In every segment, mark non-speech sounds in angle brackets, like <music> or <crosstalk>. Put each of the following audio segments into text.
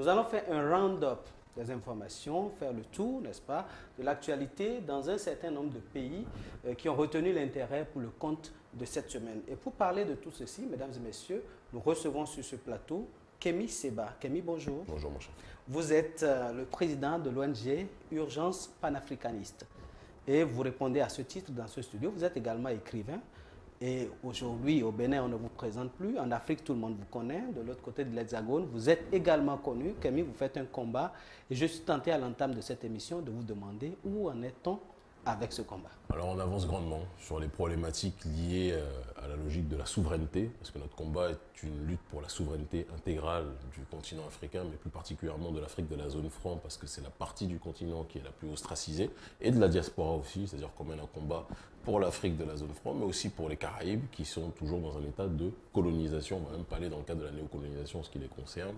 Nous allons faire un round-up des informations, faire le tour, n'est-ce pas, de l'actualité dans un certain nombre de pays euh, qui ont retenu l'intérêt pour le compte de cette semaine. Et pour parler de tout ceci, mesdames et messieurs, nous recevons sur ce plateau Kémy Seba. Kémy, bonjour. Bonjour, mon cher. Vous êtes euh, le président de l'ONG Urgence panafricaniste. Et vous répondez à ce titre dans ce studio. Vous êtes également écrivain. Et aujourd'hui, au Bénin, on ne vous présente plus. En Afrique, tout le monde vous connaît. De l'autre côté de l'Hexagone, vous êtes également connu. Kémy, vous faites un combat. Et je suis tenté à l'entame de cette émission de vous demander où en est-on avec ce combat Alors on avance grandement sur les problématiques liées euh, à la logique de la souveraineté, parce que notre combat est une lutte pour la souveraineté intégrale du continent africain, mais plus particulièrement de l'Afrique de la zone franc, parce que c'est la partie du continent qui est la plus ostracisée, et de la diaspora aussi, c'est-à-dire qu'on mène un combat pour l'Afrique de la zone franc, mais aussi pour les Caraïbes, qui sont toujours dans un état de colonisation, on va même pas aller dans le cadre de la néocolonisation, ce qui les concerne.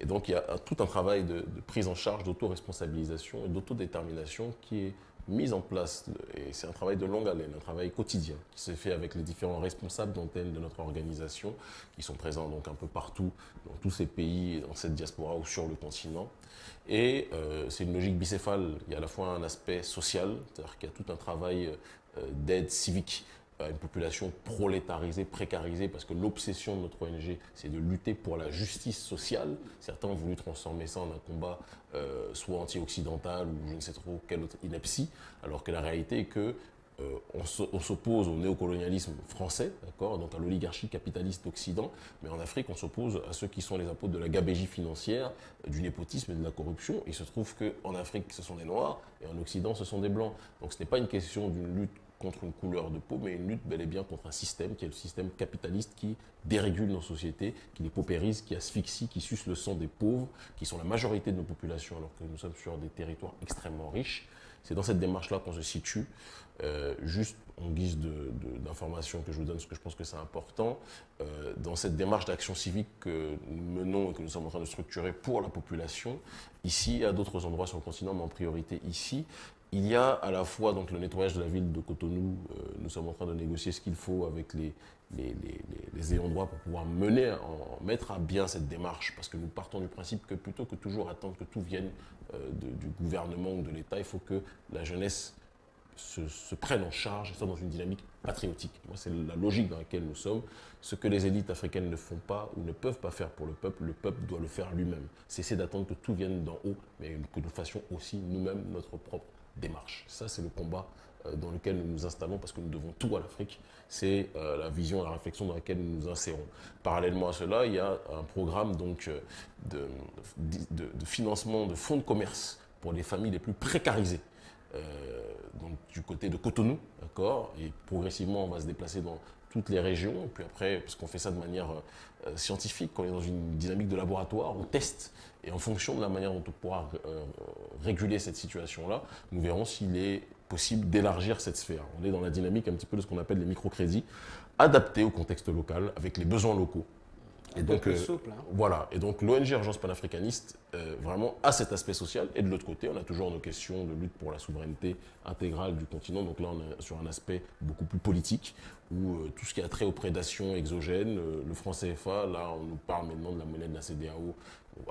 Et donc il y a tout un travail de, de prise en charge, d'autoresponsabilisation et d'autodétermination qui est mise en place, et c'est un travail de longue haleine, un travail quotidien qui se fait avec les différents responsables d'antenne de notre organisation, qui sont présents donc un peu partout, dans tous ces pays, dans cette diaspora ou sur le continent. Et euh, c'est une logique bicéphale, il y a à la fois un aspect social, c'est-à-dire qu'il y a tout un travail euh, d'aide civique une population prolétarisée, précarisée, parce que l'obsession de notre ONG, c'est de lutter pour la justice sociale. Certains ont voulu transformer ça en un combat euh, soit anti-occidental ou je ne sais trop quelle autre ineptie, alors que la réalité est que euh, on s'oppose au néocolonialisme français, d'accord, donc à l'oligarchie capitaliste d'Occident, mais en Afrique, on s'oppose à ceux qui sont les apôtres de la gabégie financière, du népotisme et de la corruption. Il se trouve qu'en Afrique, ce sont des Noirs, et en Occident, ce sont des Blancs. Donc ce n'est pas une question d'une lutte contre une couleur de peau, mais une lutte bel et bien contre un système qui est le système capitaliste qui dérégule nos sociétés, qui les paupérise, qui asphyxie, qui suce le sang des pauvres, qui sont la majorité de nos populations alors que nous sommes sur des territoires extrêmement riches. C'est dans cette démarche-là qu'on se situe. Euh, juste en guise d'information que je vous donne, ce que je pense que c'est important, euh, dans cette démarche d'action civique que nous menons et que nous sommes en train de structurer pour la population, ici, à d'autres endroits sur le continent, mais en priorité ici, il y a à la fois donc, le nettoyage de la ville de Cotonou. Euh, nous sommes en train de négocier ce qu'il faut avec les, les, les, ayants droit pour pouvoir mener, en, mettre à bien cette démarche. Parce que nous partons du principe que plutôt que toujours attendre que tout vienne euh, du gouvernement ou de l'État, il faut que la jeunesse se, se, prenne en charge, et soit dans une dynamique patriotique. Moi, c'est la logique dans laquelle nous sommes. Ce que les élites africaines ne font pas ou ne peuvent pas faire pour le peuple, le peuple doit le faire lui-même. Cesser d'attendre que tout vienne d'en haut, mais que nous fassions aussi nous-mêmes notre propre Ça, c'est le combat euh, dans lequel nous nous installons parce que nous devons tout à l'Afrique. C'est euh, la vision, la réflexion dans laquelle nous nous insérons. Parallèlement à cela, il y a un programme donc, euh, de, financement de fonds de commerce pour les familles les plus précarisées. du côté de Cotonou, d'accord? Et progressivement, on va se déplacer dans toutes les régions. Puis après, parce qu'on fait ça de manière scientifique, quand on est dans une dynamique de laboratoire, on teste et en fonction de la manière dont on pourra euh, réguler cette situation-là, nous verrons s'il est possible d'élargir cette sphère. On est dans la dynamique un petit peu de ce qu'on appelle les microcrédits, adaptés au contexte local, avec les besoins locaux. Et donc, euh, souple, hein. voilà. Et donc, l'ONG Urgence panafricaniste, euh, vraiment, a cet aspect social. Et de l'autre côté, on a toujours nos questions de lutte pour la souveraineté intégrale du continent. Donc là, on est sur un aspect beaucoup plus politique, où tout ce qui a trait aux prédations exogènes, le franc CFA, là, on nous parle maintenant de la monnaie de la CDAO,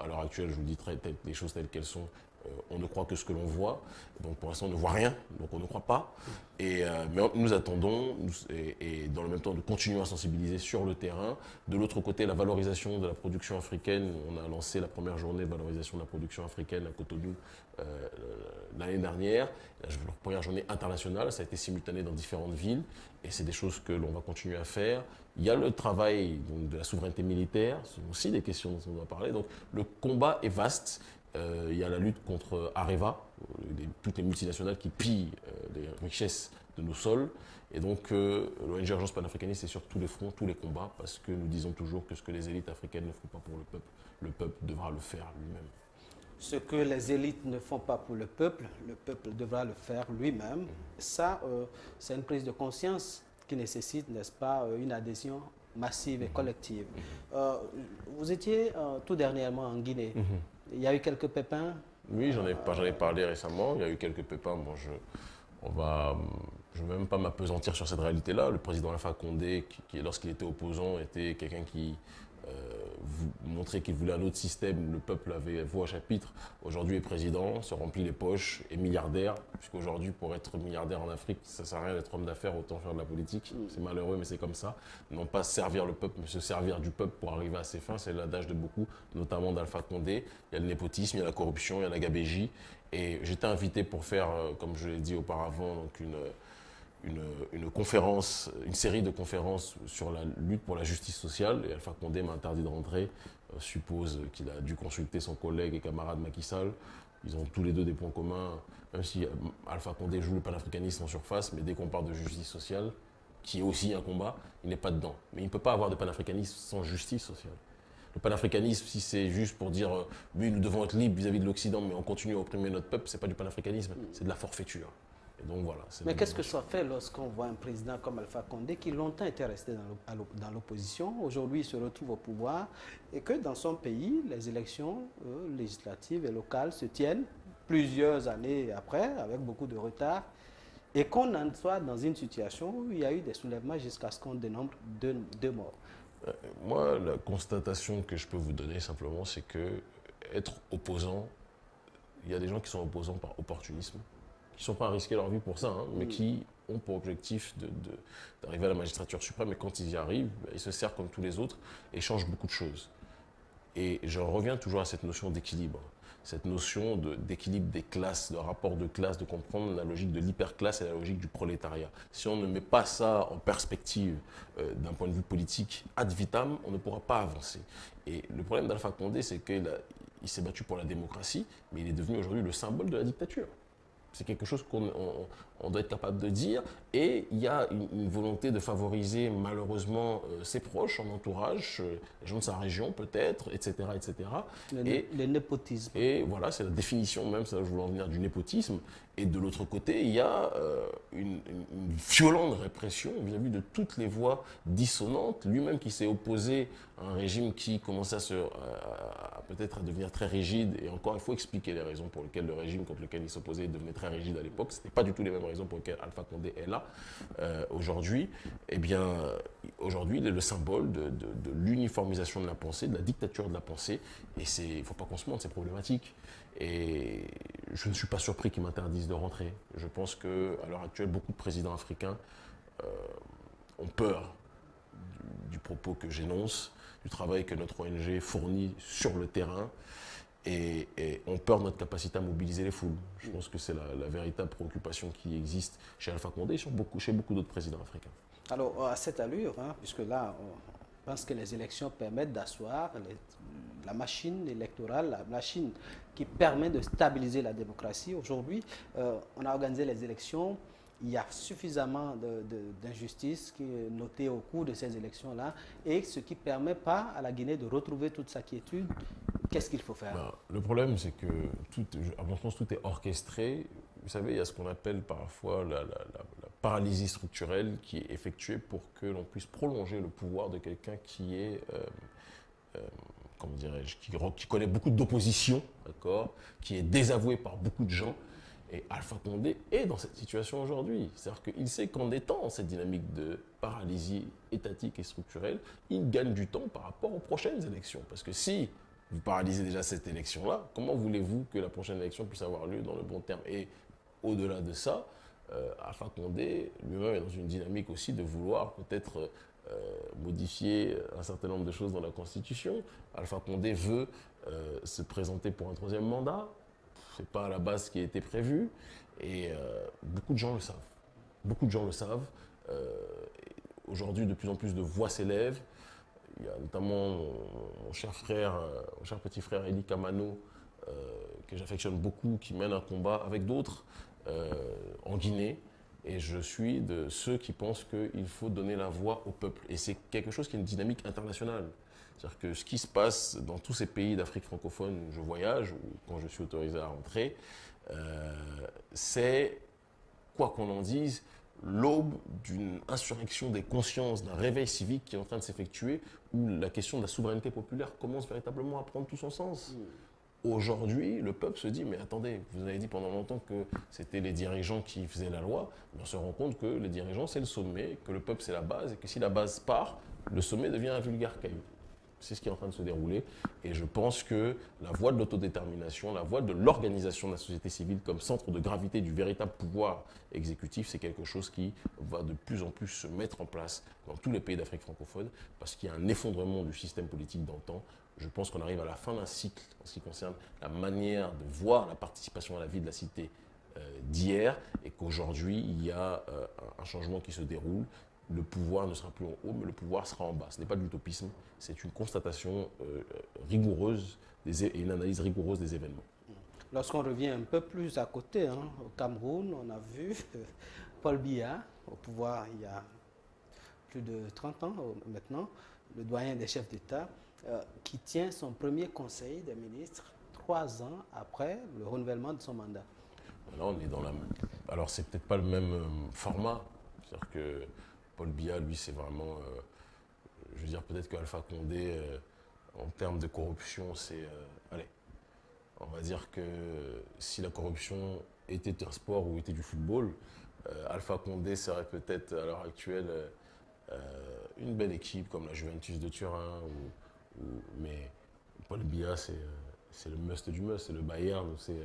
à l'heure actuelle, je vous dis très, les choses telles qu'elles sont, euh, on ne croit que ce que l'on voit. Donc pour l'instant, on ne voit rien, donc on ne croit pas. Et, euh, mais nous attendons, et, dans le même temps, de continuer à sensibiliser sur le terrain. De l'autre côté, la valorisation de la production africaine. On a lancé la première journée de valorisation de la production africaine à Cotonou euh, l'année dernière. La première journée internationale, ça a été simultané dans différentes villes. Et c'est des choses que l'on va continuer à faire. Il y a le travail de la souveraineté militaire, ce sont aussi des questions dont on doit parler. Donc le combat est vaste. Euh, il y a la lutte contre Areva, euh, toutes les multinationales qui pillent euh, les richesses de nos sols. Et donc, l'ONG Urgence panafricaniste, c'est sur tous les fronts, tous les combats, parce que nous disons toujours que ce que les élites africaines ne font pas pour le peuple, le peuple devra le faire lui-même. Ce que les élites ne font pas pour le peuple, le peuple devra le faire lui-même. Mmh. Ça, c'est une prise de conscience qui nécessite, n'est-ce pas, une adhésion massive et mmh. collective. Mmh. vous étiez tout dernièrement en Guinée. Il y a eu quelques pépins Oui, j'en ai, parlé récemment. Il y a eu quelques pépins. Bon, je, je ne vais même pas m'apesantir sur cette réalité-là. Le président Alpha Condé, qui, lorsqu'il était opposant, était quelqu'un qui vous montrer qu'il voulait un autre système, le peuple avait voix à chapitre, aujourd'hui est président, se remplit les poches, est milliardaire, puisqu'aujourd'hui pour être milliardaire en Afrique, ça ne sert à rien d'être homme d'affaires, autant faire de la politique, c'est malheureux mais c'est comme ça, non pas servir le peuple, mais se servir du peuple pour arriver à ses fins, c'est l'adage de beaucoup, notamment d'Alpha Condé, il y a le népotisme, il y a la corruption, il y a la gabégie, et j'étais invité pour faire, euh, comme je l'ai dit auparavant, donc une une, conférence, une série de conférences sur la lutte pour la justice sociale. Et Alpha Condé m'a interdit de rentrer. Euh, suppose qu'il a dû consulter son collègue et camarade Macky Sall. Ils ont tous les deux des points communs, même si euh, Alpha Condé joue le panafricanisme en surface, mais dès qu'on parle de justice sociale, qui est aussi un combat, il n'est pas dedans. Mais il ne peut pas avoir de panafricanisme sans justice sociale. Le panafricanisme, si c'est juste pour dire euh, oui, nous devons être libres vis-à-vis -vis de l'Occident, mais on continue à opprimer notre peuple, ce n'est pas du panafricanisme, c'est de la forfaiture donc voilà. Mais qu'est-ce que ça fait lorsqu'on voit un président comme Alpha Condé qui longtemps était resté dans l'opposition, aujourd'hui il se retrouve au pouvoir et que dans son pays, les élections euh, législatives et locales se tiennent plusieurs années après, avec beaucoup de retard, et qu'on en soit dans une situation où il y a eu des soulèvements jusqu'à ce qu'on dénombre deux, morts. Euh, moi, la constatation que je peux vous donner simplement, c'est que être opposant, il y a des gens qui sont opposants par opportunisme qui ne sont pas à risquer leur vie pour ça, hein, mais mm. qui ont pour objectif d'arriver de, à la magistrature suprême. Et quand ils y arrivent, bah, ils se servent comme tous les autres et changent beaucoup de choses. Et je reviens toujours à cette notion d'équilibre, cette notion d'équilibre des classes, de rapport de classe, de comprendre la logique de l'hyperclasse et la logique du prolétariat. Si on ne met pas ça en perspective euh, d'un point de vue politique ad vitam, on ne pourra pas avancer. Et le problème d'Alpha Condé, c'est qu'il s'est battu pour la démocratie, mais il est devenu aujourd'hui le symbole de la dictature. C'est quelque chose qu'on doit être capable de dire. Et il y a une, volonté de favoriser malheureusement euh, ses proches, son entourage, euh, les gens de sa région peut-être, etc. etc. Le, et, le népotisme. Et voilà, c'est la définition même, ça je voulais en venir, du népotisme. Et de l'autre côté, il y a euh, une, violente répression vis-à-vis de toutes les voix dissonantes. Lui-même qui s'est opposé à un régime qui commençait à, se, peut-être à devenir très rigide. Et encore, il faut expliquer les raisons pour lesquelles le régime contre lequel il s'opposait devenait très rigide à l'époque. Ce n'était pas du tout les mêmes raisons pour lesquelles Alpha Condé est là euh, aujourd'hui. Eh bien, aujourd'hui, il est le symbole de, l'uniformisation de la pensée, de la dictature de la pensée. Et il ne faut pas qu'on se mente, c'est problématique. Et je ne suis pas surpris qu'ils m'interdisent de rentrer. Je pense qu'à l'heure actuelle, beaucoup de présidents africains euh, ont peur du, propos que j'énonce, du travail que notre ONG fournit sur le terrain, et, ont peur notre capacité à mobiliser les foules. Je pense que c'est la, véritable préoccupation qui existe chez Alpha Condé et beaucoup, chez beaucoup d'autres présidents africains. Alors, à cette allure, hein, puisque là, on pense que les élections permettent d'asseoir la machine électorale, la machine qui permet de stabiliser la démocratie. Aujourd'hui, euh, on a organisé les élections. Il y a suffisamment d'injustice qui est notée au cours de ces élections-là et ce qui ne permet pas à la Guinée de retrouver toute sa quiétude. Qu'est-ce qu'il faut faire? Ben, Le problème, c'est que, à mon sens, tout est orchestré. Vous savez, il y a ce qu'on appelle parfois la, paralysie structurelle qui est effectuée pour que l'on puisse prolonger le pouvoir de quelqu'un qui est... Euh, euh, comment dirais-je, qui, connaît beaucoup d'opposition, d'accord, qui est désavoué par beaucoup de gens. Et Alpha Condé est dans cette situation aujourd'hui. C'est-à-dire qu'il sait qu'en étant cette dynamique de paralysie étatique et structurelle, il gagne du temps par rapport aux prochaines élections. Parce que si vous paralysez déjà cette élection-là, comment voulez-vous que la prochaine élection puisse avoir lieu dans le bon terme? Et au-delà de ça, euh, Alpha Condé lui-même est dans une dynamique aussi de vouloir peut-être euh, modifier un certain nombre de choses dans la Constitution. Alpha Condé veut euh, se présenter pour un troisième mandat. Ce n'est pas à la base ce qui été prévu. Et euh, beaucoup de gens le savent. Beaucoup de gens le savent. Aujourd'hui, de plus en plus de voix s'élèvent. Il y a notamment mon, cher frère, mon cher petit frère Eli Kamano, que j'affectionne beaucoup, qui mène un combat avec d'autres en Guinée. Et je suis de ceux qui pensent qu'il faut donner la voix au peuple. Et c'est quelque chose qui est une dynamique internationale. C'est-à-dire que ce qui se passe dans tous ces pays d'Afrique francophone où je voyage, ou quand je suis autorisé à rentrer, euh, c'est, quoi qu'on en dise, l'aube d'une insurrection des consciences, d'un réveil civique qui est en train de s'effectuer, où la question de la souveraineté populaire commence véritablement à prendre tout son sens. Mmh. Aujourd'hui, le peuple se dit, mais attendez, vous avez dit pendant longtemps que c'était les dirigeants qui faisaient la loi, mais on se rend compte que les dirigeants, c'est le sommet, que le peuple, c'est la base, et que si la base part, le sommet devient un vulgaire caillou. C'est ce qui est en train de se dérouler. Et je pense que la voie de l'autodétermination, la voie de l'organisation de la société civile comme centre de gravité du véritable pouvoir exécutif, c'est quelque chose qui va de plus en plus se mettre en place dans tous les pays d'Afrique francophone parce qu'il y a un effondrement du système politique d'antan. Je pense qu'on arrive à la fin d'un cycle en ce qui concerne la manière de voir la participation à la vie de la cité euh, d'hier et qu'aujourd'hui, il y a euh, un changement qui se déroule le pouvoir ne sera plus en haut, mais le pouvoir sera en bas. Ce n'est pas de l'utopisme, c'est une constatation euh, rigoureuse et une analyse rigoureuse des événements. Lorsqu'on revient un peu plus à côté, hein, au Cameroun, on a vu Paul Biya au pouvoir il y a plus de 30 ans maintenant, le doyen des chefs d'État, euh, qui tient son premier conseil des ministres trois ans après le renouvellement de son mandat. Là, on est dans la... Alors, c'est peut-être pas le même euh, format. C'est-à-dire que Paul Biya, lui, c'est vraiment. Euh, je veux dire, peut-être qu'Alpha Condé, euh, en termes de corruption, c'est. Euh, allez, on va dire que si la corruption était un sport ou était du football, Alpha Condé serait peut-être à l'heure actuelle une belle équipe comme la Juventus de Turin. mais Paul Biya, c'est le must du must, c'est le Bayern, c'est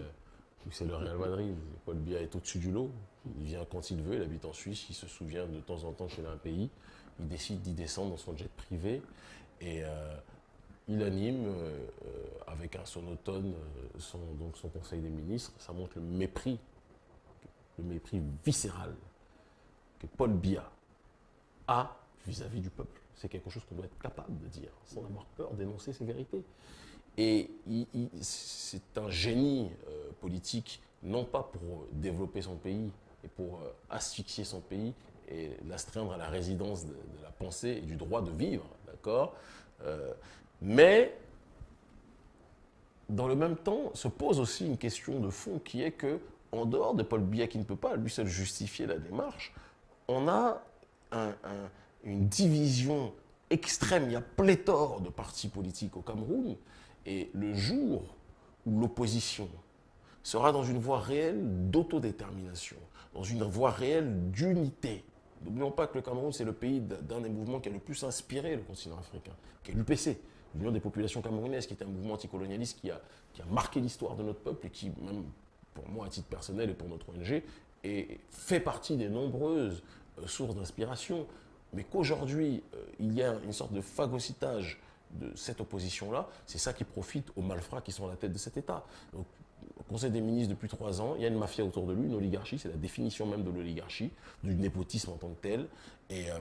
le Real Madrid. Paul Biya est au-dessus du lot. Il vient quand il veut, il habite en Suisse, il se souvient de temps en temps a un pays. Il décide d'y descendre dans son jet privé et euh, il anime euh, avec un sonotone son, donc son conseil des ministres. Ça montre le mépris, le mépris viscéral que Paul Biya a vis-à-vis du peuple. C'est quelque chose qu'on doit être capable de dire sans avoir peur d'énoncer ses vérités. Et c'est un génie euh, politique, non pas pour développer son pays, et pour euh, asphyxier son pays et l'astreindre à la résidence de, la pensée et du droit de vivre, d'accord euh, Mais, dans le même temps, se pose aussi une question de fond qui est que, en dehors de Paul Biya qui ne peut pas lui seul justifier la démarche, on a une division extrême. Il y a pléthore de partis politiques au Cameroun. Et le jour où l'opposition sera dans une voie réelle d'autodétermination, dans une voie réelle d'unité. N'oublions pas que le Cameroun, c'est le pays d'un des mouvements qui a le plus inspiré le continent africain, qui est l'UPC, l'Union des populations camerounaises, qui est un mouvement anticolonialiste qui a, qui a marqué l'histoire de notre peuple et qui, même pour moi, à titre personnel et pour notre ONG, fait partie des nombreuses euh, sources d'inspiration. Mais qu'aujourd'hui, euh, il y a une sorte de phagocytage de cette opposition-là, c'est ça qui profite aux malfrats qui sont à la tête de cet État. Donc, Conseil des ministres depuis trois ans, il y a une mafia autour de lui, une oligarchie, c'est la définition même de l'oligarchie, du népotisme en tant que tel. Euh,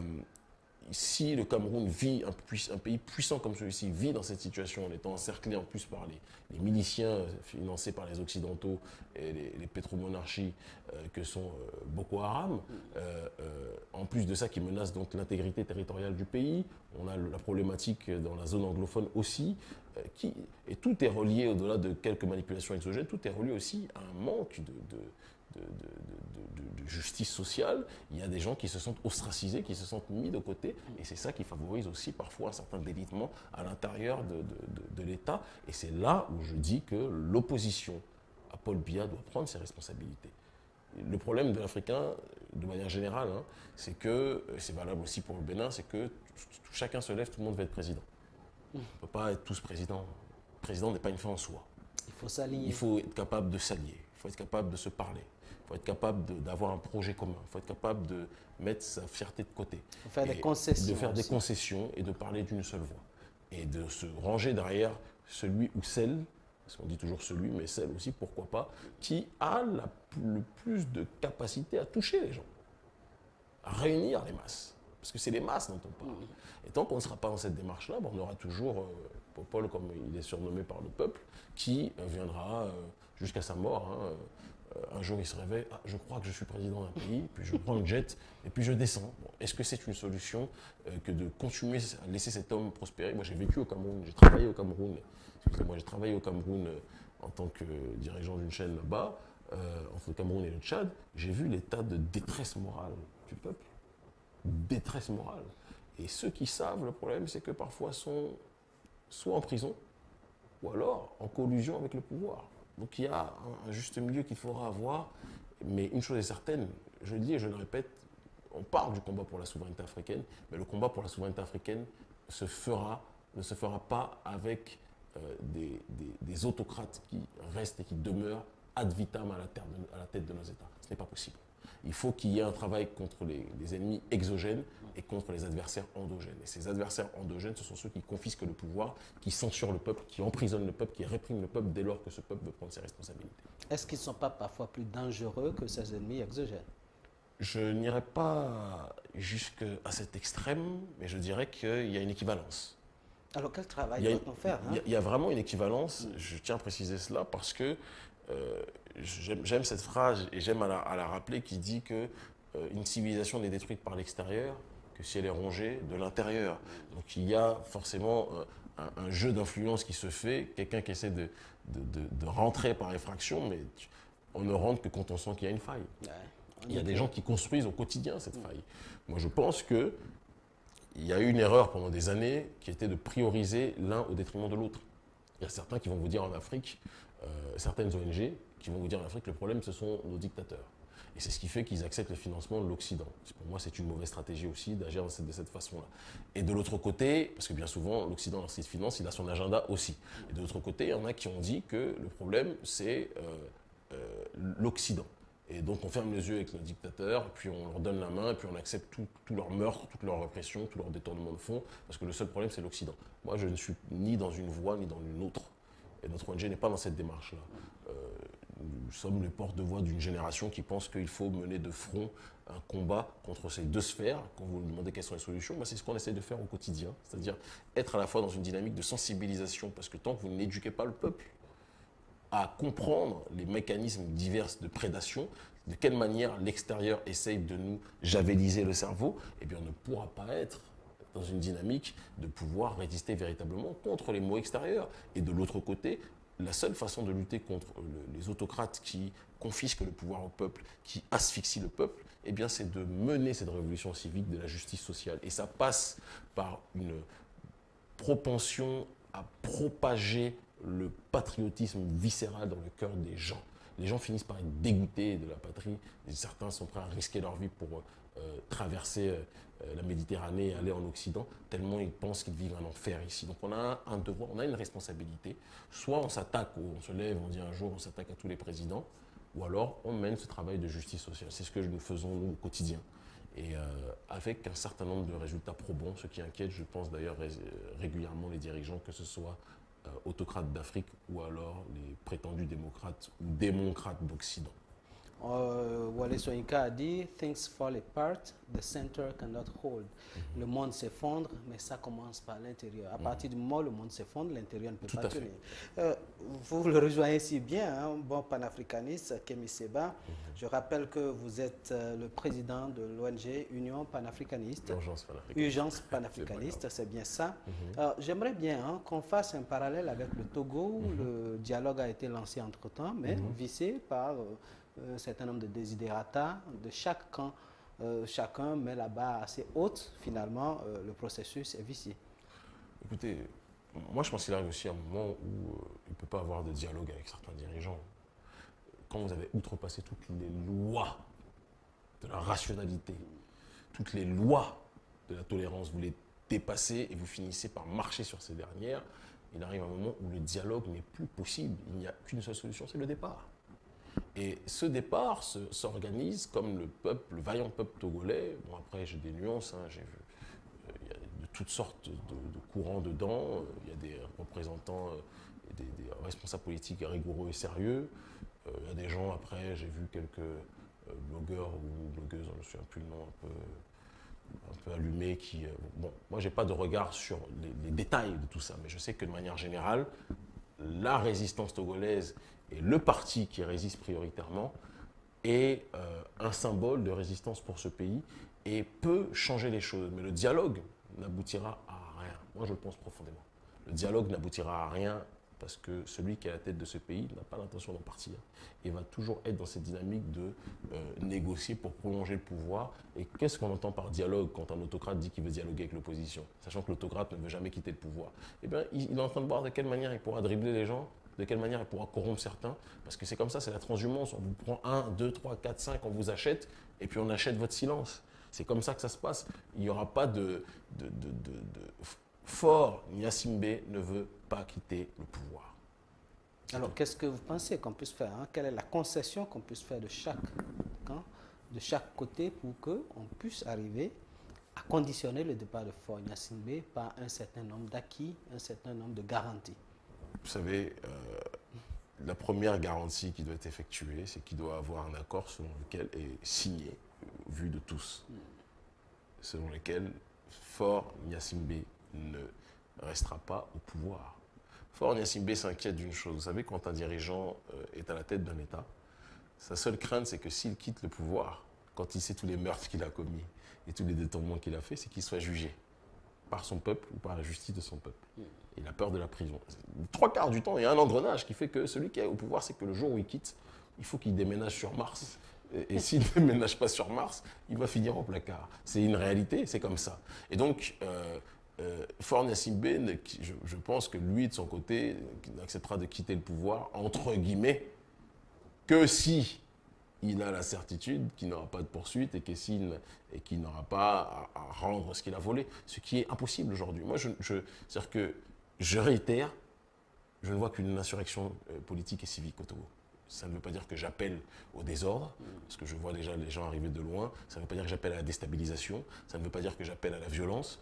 si le Cameroun vit, un, pays puissant comme celui-ci, vit dans cette situation en étant encerclé en plus par les, miliciens financés par les Occidentaux et les, pétromonarchies euh, que sont euh, Boko Haram, en plus de ça qui menace donc l'intégrité territoriale du pays, on a la problématique dans la zone anglophone aussi, et tout est relié, au-delà de quelques manipulations exogènes, tout est relié aussi à un manque de, justice sociale. Il y a des gens qui se sentent ostracisés, qui se sentent mis de côté, et c'est ça qui favorise aussi parfois un certain délitement à l'intérieur de, l'État. Et c'est là où je dis que l'opposition à Paul Biya doit prendre ses responsabilités. Le problème de l'Africain, de manière générale, hein, c'est que, c'est valable aussi pour le Bénin, c'est que chacun se lève, tout le monde veut être président. On ne peut pas être tous présidents. Le président n'est pas une fin en soi. Il faut s'allier. Il faut être capable de s'allier. Il faut être capable de se parler. Il faut être capable d'avoir un projet commun. Il faut être capable de mettre sa fierté de côté. De faire des concessions. De faire des concessions et de parler d'une seule voix. Et de se ranger derrière celui ou celle, parce qu'on dit toujours celui, mais celle aussi, pourquoi pas, qui a le plus de capacité à toucher les gens, à réunir les masses. Parce que c'est les masses dont on parle. Et tant qu'on ne sera pas dans cette démarche-là, on aura toujours euh, Paul, comme il est surnommé par le peuple, qui euh, viendra euh, jusqu'à sa mort. Hein, un jour, il se réveille, ah, je crois que je suis président d'un pays, puis je prends le jet et puis je descends. Est-ce que c'est une solution que de continuer à laisser cet homme prospérer? Moi, j'ai vécu au Cameroun, j'ai travaillé au Cameroun. Excusez-moi, j'ai travaillé au Cameroun en tant que dirigeant d'une chaîne là-bas, entre le Cameroun et le Tchad. J'ai vu l'état de détresse morale du peuple détresse morale. Et ceux qui savent, le problème, c'est que parfois sont soit en prison, ou alors en collusion avec le pouvoir. Donc il y a un, juste milieu qu'il faudra avoir. Mais une chose est certaine, je le dis et je le répète, on parle du combat pour la souveraineté africaine, mais le combat pour la souveraineté africaine ne se fera pas avec euh, des, autocrates qui restent et qui demeurent ad vitam à la, tête de nos États. Ce n'est pas possible. Il faut qu'il y ait un travail contre les, ennemis exogènes et contre les adversaires endogènes. Et ces adversaires endogènes, ce sont ceux qui confisquent le pouvoir, qui censurent le peuple, qui emprisonnent le peuple, qui répriment le peuple dès lors que ce peuple veut prendre ses responsabilités. Est-ce qu'ils ne sont pas parfois plus dangereux que ces ennemis exogènes? Je n'irai pas jusqu'à cet extrême, mais je dirais qu'il y a une équivalence. Alors quel travail doit-on faire hein? il, y a, vraiment une équivalence, je tiens à préciser cela parce que euh, j'aime cette phrase et j'aime à, la rappeler qui dit que euh, une civilisation n'est détruite par l'extérieur que si elle est rongée de l'intérieur. Donc il y a forcément euh, un, jeu d'influence qui se fait, quelqu'un qui essaie de, de, rentrer par effraction, mais on ne rentre que quand on sent qu'il y a une faille. il y a des gens qui construisent au quotidien cette faille. Moi je pense que il y a eu une erreur pendant des années qui était de prioriser l'un au détriment de l'autre. Il y a certains qui vont vous dire en Afrique, euh, certaines ONG qui vont vous dire en Afrique, le problème ce sont nos dictateurs. Et c'est ce qui fait qu'ils acceptent le financement de l'Occident. Pour moi, c'est une mauvaise stratégie aussi d'agir de cette, façon-là. Et de l'autre côté, parce que bien souvent, l'Occident, lorsqu'il finance, il a son agenda aussi. Et de l'autre côté, il y en a qui ont dit que le problème, c'est euh, euh, l'Occident. Et donc on ferme les yeux avec nos dictateurs, puis on leur donne la main, puis on accepte tout, tout leur meurtre, toute leur répression, tout leur détournement de fonds, parce que le seul problème c'est l'Occident. Moi je ne suis ni dans une voie ni dans une autre. Et notre ONG n'est pas dans cette démarche-là. Euh, nous sommes les porte-de-voix d'une génération qui pense qu'il faut mener de front un combat contre ces deux sphères. Quand vous me demandez quelles sont les solutions, bah, c'est ce qu'on essaie de faire au quotidien. C'est-à-dire être à la fois dans une dynamique de sensibilisation, parce que tant que vous n'éduquez pas le peuple, à comprendre les mécanismes divers de prédation, de quelle manière l'extérieur essaye de nous javeliser le cerveau, eh bien on ne pourra pas être dans une dynamique de pouvoir résister véritablement contre les mots extérieurs. Et de l'autre côté, la seule façon de lutter contre les autocrates qui confisquent le pouvoir au peuple, qui asphyxient le peuple, eh bien c'est de mener cette révolution civique de la justice sociale. Et ça passe par une propension à propager le patriotisme viscéral dans le cœur des gens. Les gens finissent par être dégoûtés de la patrie. certains sont prêts à risquer leur vie pour euh, traverser euh, la Méditerranée et aller en Occident, tellement ils pensent qu'ils vivent un enfer ici. Donc on a un devoir, on a une responsabilité. Soit on s'attaque, on se lève, on dit un jour, on s'attaque à tous les présidents, ou alors on mène ce travail de justice sociale. C'est ce que nous faisons, nous, au quotidien. Et euh, avec un certain nombre de résultats probants, ce qui inquiète, je pense d'ailleurs régulièrement les dirigeants, que ce soit euh, autocrates d'Afrique ou alors les prétendus démocrates ou démocrates d'Occident. Uh, Wale Soyinka a dit Things fall apart, the center cannot hold. Le monde s'effondre, mais ça commence par l'intérieur. À mhm. partir du moment où le monde s'effondre, l'intérieur ne peut pas tenir. Euh, vous le rejoignez si bien, hein, bon panafricaniste, Kemi Seba. Mhm. Je rappelle que vous êtes euh, le président de l'ONG Union panafricaniste. Urgence panafricaniste. Urgence <laughs> panafricaniste, c'est bien ça. J'aimerais bien hein, qu'on fasse un parallèle avec le Togo, où le dialogue a été lancé entre-temps, mais vissé par... Euh, un certain nombre de désidérata de chaque camp. Euh, chacun met la barre assez haute, finalement, euh, le processus est vicié. Écoutez, moi je pense qu'il arrive aussi un moment où il ne peut pas avoir de dialogue avec certains dirigeants. Quand vous avez outrepassé toutes les lois de la rationalité, toutes les lois de la tolérance, vous les dépassez et vous finissez par marcher sur ces dernières, il arrive un moment où le dialogue n'est plus possible. Il n'y a qu'une seule solution, c'est le départ. Et ce départ s'organise comme le peuple, le vaillant peuple togolais. Bon, après, j'ai des nuances, hein, j'ai vu. Euh, il y a de toutes sortes de, courants dedans. Il y a des représentants, euh, des, responsables politiques rigoureux et sérieux. Euh, il y a des gens, après, j'ai vu quelques blogueurs ou blogueuses, je ne me souviens plus le nom, un peu, un peu allumés qui... bon, moi, je n'ai pas de regard sur les détails de tout ça, mais je sais que de manière générale, la résistance togolaise et le parti qui résiste prioritairement est euh, un symbole de résistance pour ce pays et peut changer les choses. Mais le dialogue n'aboutira à rien. Moi, je le pense profondément. Le dialogue n'aboutira à rien parce que celui qui est à la tête de ce pays n'a pas l'intention d'en partir et va toujours être dans cette dynamique de euh, négocier pour prolonger le pouvoir. Et qu'est-ce qu'on entend par dialogue quand un autocrate dit qu'il veut dialoguer avec l'opposition, sachant que l'autocrate ne veut jamais quitter le pouvoir? Eh bien, il, est en train de voir de quelle manière il pourra dribbler les gens, de quelle manière il pourra corrompre certains, parce que c'est comme ça, c'est la transhumance. On vous prend 1, 2, 3, 4, 5, on vous achète, et puis on achète votre silence. C'est comme ça que ça se passe. Il n'y aura pas de, de Fort Nyasimbe ne veut pas quitter le pouvoir. Alors, qu'est-ce que vous pensez qu'on puisse faire hein? Quelle est la concession qu'on puisse faire de chaque camp, de chaque côté, pour qu'on puisse arriver à conditionner le départ de Fort Nyasimbe par un certain nombre d'acquis, un certain nombre de garanties? Vous savez, euh, la première garantie qui doit être effectuée, c'est qu'il doit avoir un accord selon lequel est signé, vu de tous, selon lequel Fort Nyasimbe ne restera pas au pouvoir. Nyasimbe s'inquiète d'une chose. Vous savez, quand un dirigeant euh, est à la tête d'un État, sa seule crainte, c'est que s'il quitte le pouvoir, quand il sait tous les meurtres qu'il a commis et tous les détournements qu'il a fait, c'est qu'il soit jugé par son peuple ou par la justice de son peuple. Il a peur de la prison. Trois quarts du temps, il y a un engrenage qui fait que celui qui est au pouvoir, c'est que le jour où il quitte, il faut qu'il déménage sur Mars. Et, s'il ne <laughs> déménage pas sur Mars, il va finir au placard. C'est une réalité, c'est comme ça. Et donc, euh, euh, Fort je, pense que lui, de son côté, n'acceptera de quitter le pouvoir, entre guillemets, que si il a la certitude qu'il n'aura pas de poursuite et qu'il n'aura pas à, rendre ce qu'il a volé, ce qui est impossible aujourd'hui. Moi, je, que je réitère, je ne vois qu'une insurrection euh, politique et civique au Togo. Ça ne veut pas dire que j'appelle au désordre, parce que je vois déjà les gens arriver de loin. Ça ne veut pas dire que j'appelle à la déstabilisation. Ça ne veut pas dire que j'appelle à la violence.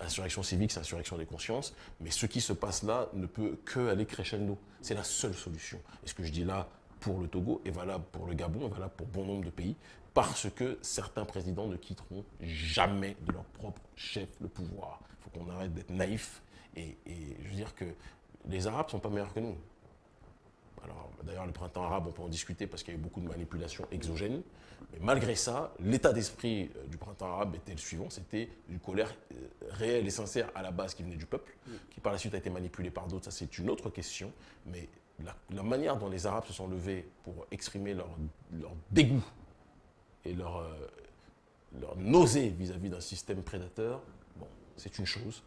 Insurrection civique, c'est insurrection des consciences. Mais ce qui se passe là ne peut que aller crescendo. C'est la seule solution. Et ce que je dis là pour le Togo est valable pour le Gabon, est valable pour bon nombre de pays, parce que certains présidents ne quitteront jamais de leur propre chef le pouvoir. Il faut qu'on arrête d'être naïf. Et, et je veux dire que les Arabes ne sont pas meilleurs que nous. Alors, d'ailleurs, le printemps arabe, on peut en discuter parce qu'il y a eu beaucoup de manipulations exogènes. Mais malgré ça, l'état d'esprit euh, du printemps arabe était le suivant c'était une colère euh, réelle et sincère à la base qui venait du peuple, qui par la suite a été manipulée par d'autres. Ça, c'est une autre question. Mais la, manière dont les Arabes se sont levés pour exprimer leur, dégoût et leur, euh, leur nausée vis-à-vis d'un système prédateur, bon, c'est une chose.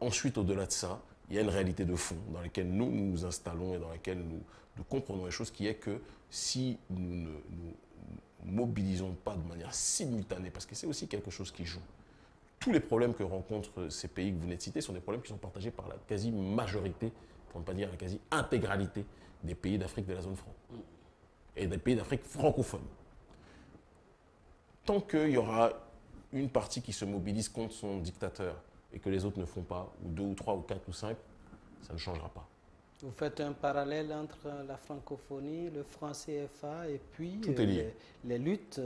Ensuite, au-delà de ça, il y a une réalité de fond dans laquelle nous nous installons et dans laquelle nous, nous comprenons les choses, qui est que si nous ne nous mobilisons pas de manière simultanée, parce que c'est aussi quelque chose qui joue, tous les problèmes que rencontrent ces pays que vous venez de citer sont des problèmes qui sont partagés par la quasi-majorité, pour ne pas dire la quasi-intégralité des pays d'Afrique de la zone franc et des pays d'Afrique francophone. Tant qu'il y aura une partie qui se mobilise contre son dictateur et que les autres ne font pas, ou deux ou trois ou quatre ou cinq, ça ne changera pas. Vous faites un parallèle entre la francophonie, le franc CFA et puis euh, les, luttes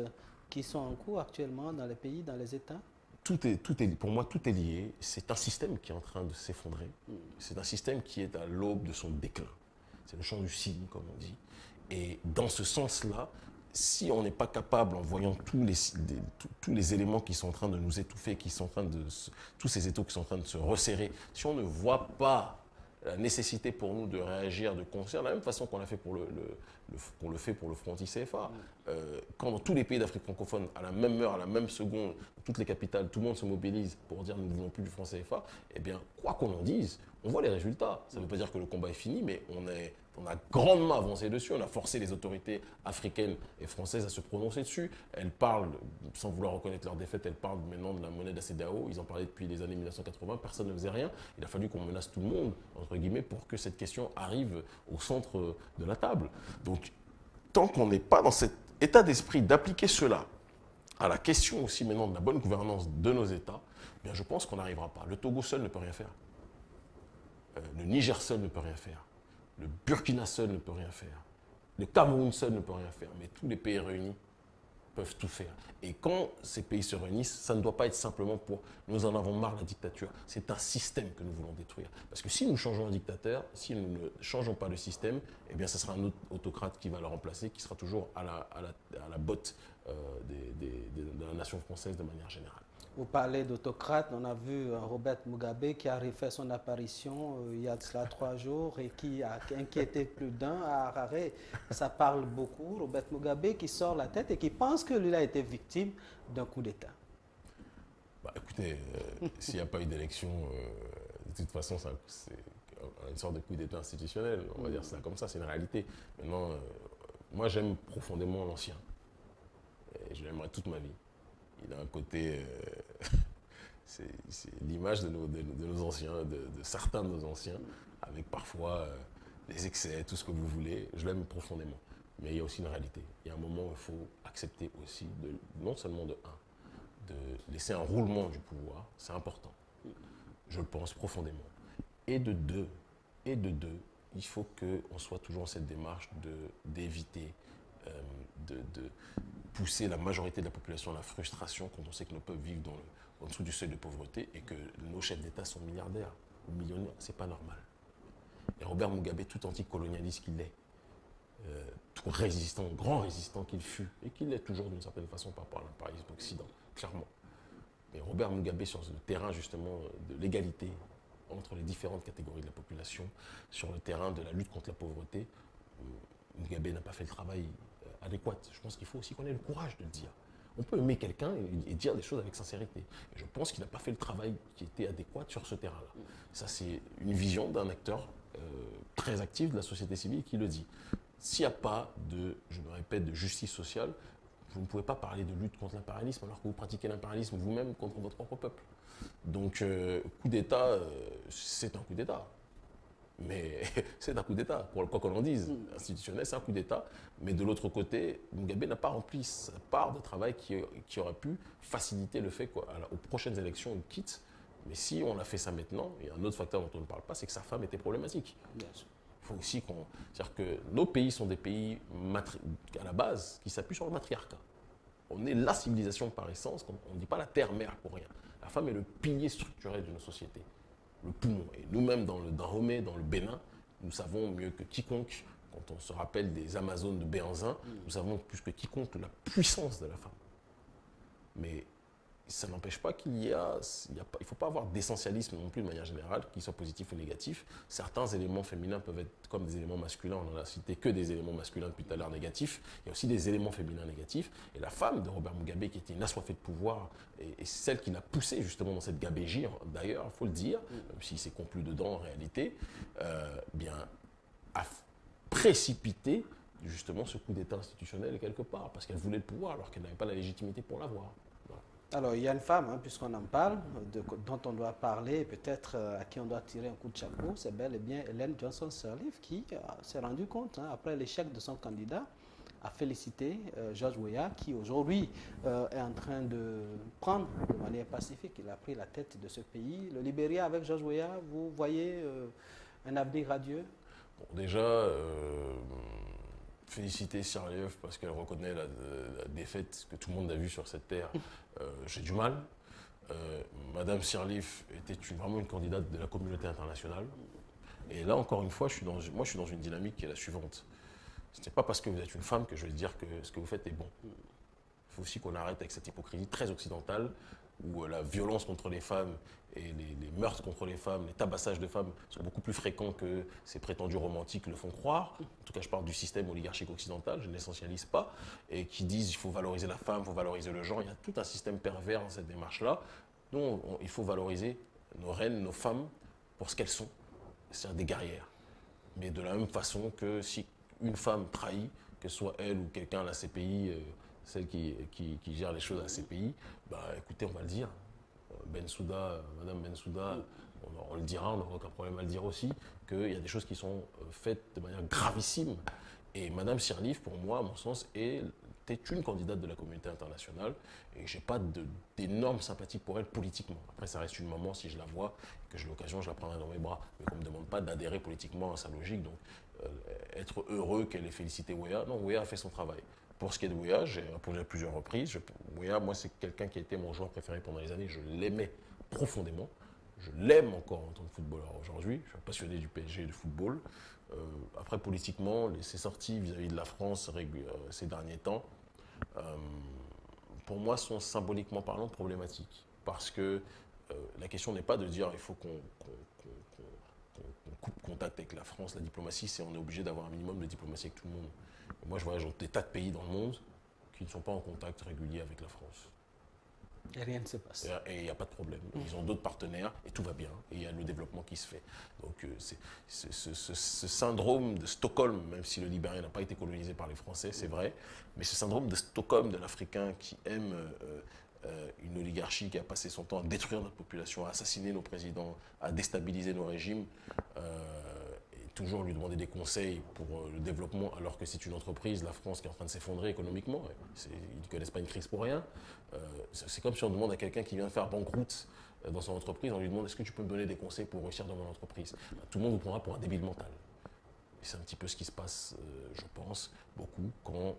qui sont en cours actuellement dans les pays, dans les États? Tout est, tout est, pour moi, tout est lié. C'est un système qui est en train de s'effondrer. Hmm. C'est un système qui est à l'aube de son déclin. C'est le champ du cygne, comme on dit. Et dans ce sens-là, si on n'est pas capable, en voyant tous les, tous les éléments qui sont en train de nous étouffer, qui sont en train de, tous ces étaux qui sont en train de se resserrer, si on ne voit pas la nécessité pour nous de réagir de concert, de la même façon qu'on l'a fait pour le, le, le fait pour le Front ICFA. Euh, quand dans tous les pays d'Afrique francophone, à la même heure, à la même seconde, toutes les capitales, tout le monde se mobilise pour dire nous ne voulons plus du Front CFA, eh bien, quoi qu'on en dise, on voit les résultats. Ça ne veut pas dire que le combat est fini, mais on est, on a grandement avancé dessus. On a forcé les autorités africaines et françaises à se prononcer dessus. Elles parlent, sans vouloir reconnaître leur défaite, elles parlent maintenant de la monnaie de. Ils en parlaient depuis les années 1980. Personne ne faisait rien. Il a fallu qu'on menace tout le monde, entre guillemets, pour que cette question arrive au centre de la table. Donc, tant qu'on n'est pas dans cet état d'esprit d'appliquer cela à la question aussi maintenant de la bonne gouvernance de nos États, eh bien je pense qu'on n'arrivera pas. Le Togo seul ne peut rien faire. Euh, le Niger seul ne peut rien faire. Le Burkina seul ne peut rien faire. Le Cameroun seul ne peut rien faire. Mais tous les pays réunis peuvent tout faire. Et quand ces pays se réunissent, ça ne doit pas être simplement pour nous en avons marre la dictature. C'est un système que nous voulons détruire. Parce que si nous changeons un dictateur, si nous ne changeons pas le système, eh bien, ce sera un autre autocrate qui va le remplacer, qui sera toujours à la, à la, botte euh, de la nation française de manière générale. Vous parlez d'autocrate, on a vu euh, Robert Mugabe qui a refait son apparition euh, il y a cela trois <laughs> jours et qui a inquiété plus d'un à Harare. Ça parle beaucoup. Robert Mugabe qui sort la tête et qui pense que lui a été victime d'un coup d'État. Bah, écoutez, euh, <laughs> s'il n'y a pas eu d'élection, de toute façon, c'est une sorte de coup d'État institutionnel. On va dire ça comme ça, c'est une réalité. Maintenant, moi j'aime profondément l'ancien. Je l'aimerais toute ma vie il a un côté, euh, <laughs> c'est l'image de nos, anciens, de, certains de nos anciens, avec parfois euh, les excès, tout ce que vous voulez. Je l'aime profondément. Mais il y a aussi une réalité. Il y a un moment où il faut accepter aussi, de, non seulement de un, de laisser un roulement du pouvoir, c'est important. Je le pense profondément. Et de deux, et de deux, il faut qu'on soit toujours dans cette démarche d'éviter euh, de, pousser la majorité de la population à la frustration quand on sait que nos peuples vivent dans le, en dessous du seuil de pauvreté et que nos chefs d'État sont milliardaires ou millionnaires. C'est pas normal. Et Robert Mugabe, tout anticolonialiste qu'il est, euh, tout résistant, grand résistant qu'il fut, et qu'il est toujours d'une certaine façon par rapport à l'impérialisme occident, clairement. Mais Robert Mugabe, sur le terrain justement de l'égalité entre les différentes catégories de la population, sur le terrain de la lutte contre la pauvreté, euh, Mugabe n'a pas fait le travail euh, adéquat. Je pense qu'il faut aussi qu'on ait le courage de le dire. On peut aimer quelqu'un et, dire des choses avec sincérité. je pense qu'il n'a pas fait le travail qui était adéquat sur ce terrain-là. Ça, c'est une vision d'un acteur euh, très actif de la société civile qui le dit. S'il n'y a pas de, je me répète, de justice sociale, vous ne pouvez pas parler de lutte contre l'impérialisme alors que vous pratiquez l'impérialisme vous-même contre votre propre peuple. Donc, euh, coup d'État, euh, c'est un coup d'État. Mais <laughs> c'est un coup d'État, quoi qu'on en dise. Mm. Institutionnel, c'est un coup d'État. Mais de l'autre côté, Mugabe n'a pas rempli sa part de travail qui, qui aurait pu faciliter le fait qu'aux prochaines élections, il quitte. Mais si on a fait ça maintenant, il y a un autre facteur dont on ne parle pas, c'est que sa femme était problématique. Il faut aussi qu'on... C'est-à-dire que nos pays sont des pays, à la base, qui s'appuient sur le matriarcat. On est la civilisation par essence, on ne dit pas la terre-mère pour rien. La femme est le pilier structurel de nos sociétés le poumon. Et nous-mêmes, dans le Dahomey, dans le Bénin, nous savons mieux que quiconque, quand on se rappelle des Amazones de Béanzin, nous savons plus que quiconque la puissance de la femme. Mais ça n'empêche pas qu'il y a, il ne faut pas avoir d'essentialisme non plus de manière générale, qu'il soit positif ou négatif. Certains éléments féminins peuvent être comme des éléments masculins, on n'en a cité que des éléments masculins depuis tout à l'heure négatifs, il y a aussi des éléments féminins négatifs. Et la femme de Robert Mugabe, qui était une assoiffée de pouvoir, et, celle qui l'a poussé justement dans cette gabégie, d'ailleurs, il faut le dire, même s'il s'est conclu dedans en réalité, euh, bien, a précipité justement ce coup d'état institutionnel quelque part, parce qu'elle voulait le pouvoir alors qu'elle n'avait pas la légitimité pour l'avoir. Alors, il y a une femme, hein, puisqu'on en parle, dont on doit parler, peut-être euh, à qui on doit tirer un coup de chapeau, c'est bel et bien Hélène Johnson-Sirleaf qui euh, s'est rendue compte, hein, après l'échec de son candidat, à féliciter euh, George Weah, qui aujourd'hui est en train de prendre de manière pacifique, il a pris la tête de ce pays. Le Libéria avec George Weah, vous voyez un avenir radieux? Bon, Déjà, féliciter Sirleaf parce qu'elle reconnaît la, défaite que tout le monde a vue sur cette terre. <laughs> Euh, j'ai du mal. Euh, Madame Sirleaf était vraiment une candidate de la communauté internationale. Et là, encore une fois, je suis dans, moi, je suis dans une dynamique qui est la suivante. Ce n'est pas parce que vous êtes une femme que je vais dire que ce que vous faites est bon. Il faut aussi qu'on arrête avec cette hypocrisie très occidentale où euh, la violence contre les femmes et les, meurtres contre les femmes, les tabassages de femmes sont beaucoup plus fréquents que ces prétendus romantiques le font croire. En tout cas, je parle du système oligarchique occidental, je ne l'essentialise pas, et qui disent qu'il faut valoriser la femme, il faut valoriser le genre. Il y a tout un système pervers dans cette démarche-là. Donc, il faut valoriser nos reines, nos femmes, pour ce qu'elles sont, c'est-à-dire des guerrières. Mais de la même façon que si une femme trahit, que ce soit elle ou quelqu'un la CPI, euh, celle qui, qui, gère les choses à ces pays, bah, écoutez, on va le dire. Ben Souda, Madame Bensouda, on, on, le dira, on n'aura aucun problème à le dire aussi, qu'il y a des choses qui sont euh, faites de manière gravissime. Et Madame Sirleaf, pour moi, à mon sens, est une candidate de la communauté internationale et je n'ai pas d'énormes sympathie pour elle politiquement. Après, ça reste une maman, si je la vois, que j'ai l'occasion, je la prendrai dans mes bras. Mais qu'on ne me demande pas d'adhérer politiquement à sa logique. Donc, euh, être heureux qu'elle ait félicité Wea, non, Wea a fait son travail. Pour ce qui est de Wea, j'ai répondu à plusieurs reprises. Je, moi, c'est quelqu'un qui a été mon joueur préféré pendant les années. Je l'aimais profondément. Je l'aime encore en tant que footballeur aujourd'hui. Je suis passionné du PSG et du football. Euh, après, politiquement, ses sorties vis-à-vis de la France euh, ces derniers temps, euh, pour moi, sont symboliquement parlant problématiques. Parce que la question n'est pas de dire il faut qu'on coupe contact avec la France. La diplomatie, c'est on est obligé d'avoir un minimum de diplomatie avec tout le monde. Moi, je voyage dans des tas de pays dans le monde qui ne sont pas en contact régulier avec la France. Et rien ne se passe. Et il n'y a pas de problème. Ils ont d'autres partenaires et tout va bien. Et il y a le développement qui se fait. Donc euh, c'est ce, syndrome de Stockholm, même si le Libéria n'a pas été colonisé par les Français, c'est vrai, mais ce syndrome de Stockholm de l'Africain qui aime euh, euh, une oligarchie qui a passé son temps à détruire notre population, à assassiner nos présidents, à déstabiliser nos régimes, toujours lui demander des conseils pour le développement, alors que c'est une entreprise, la France, qui est en train de s'effondrer économiquement. Ils ne connaissent pas une crise pour rien. c'est comme si on demande à quelqu'un qui vient de faire banqueroute dans son entreprise, on lui demande est-ce que tu peux me donner des conseils pour réussir dans mon entreprise? Tout le monde vous prendra pour un débile mental. C'est un petit peu ce qui se passe, je pense, beaucoup quand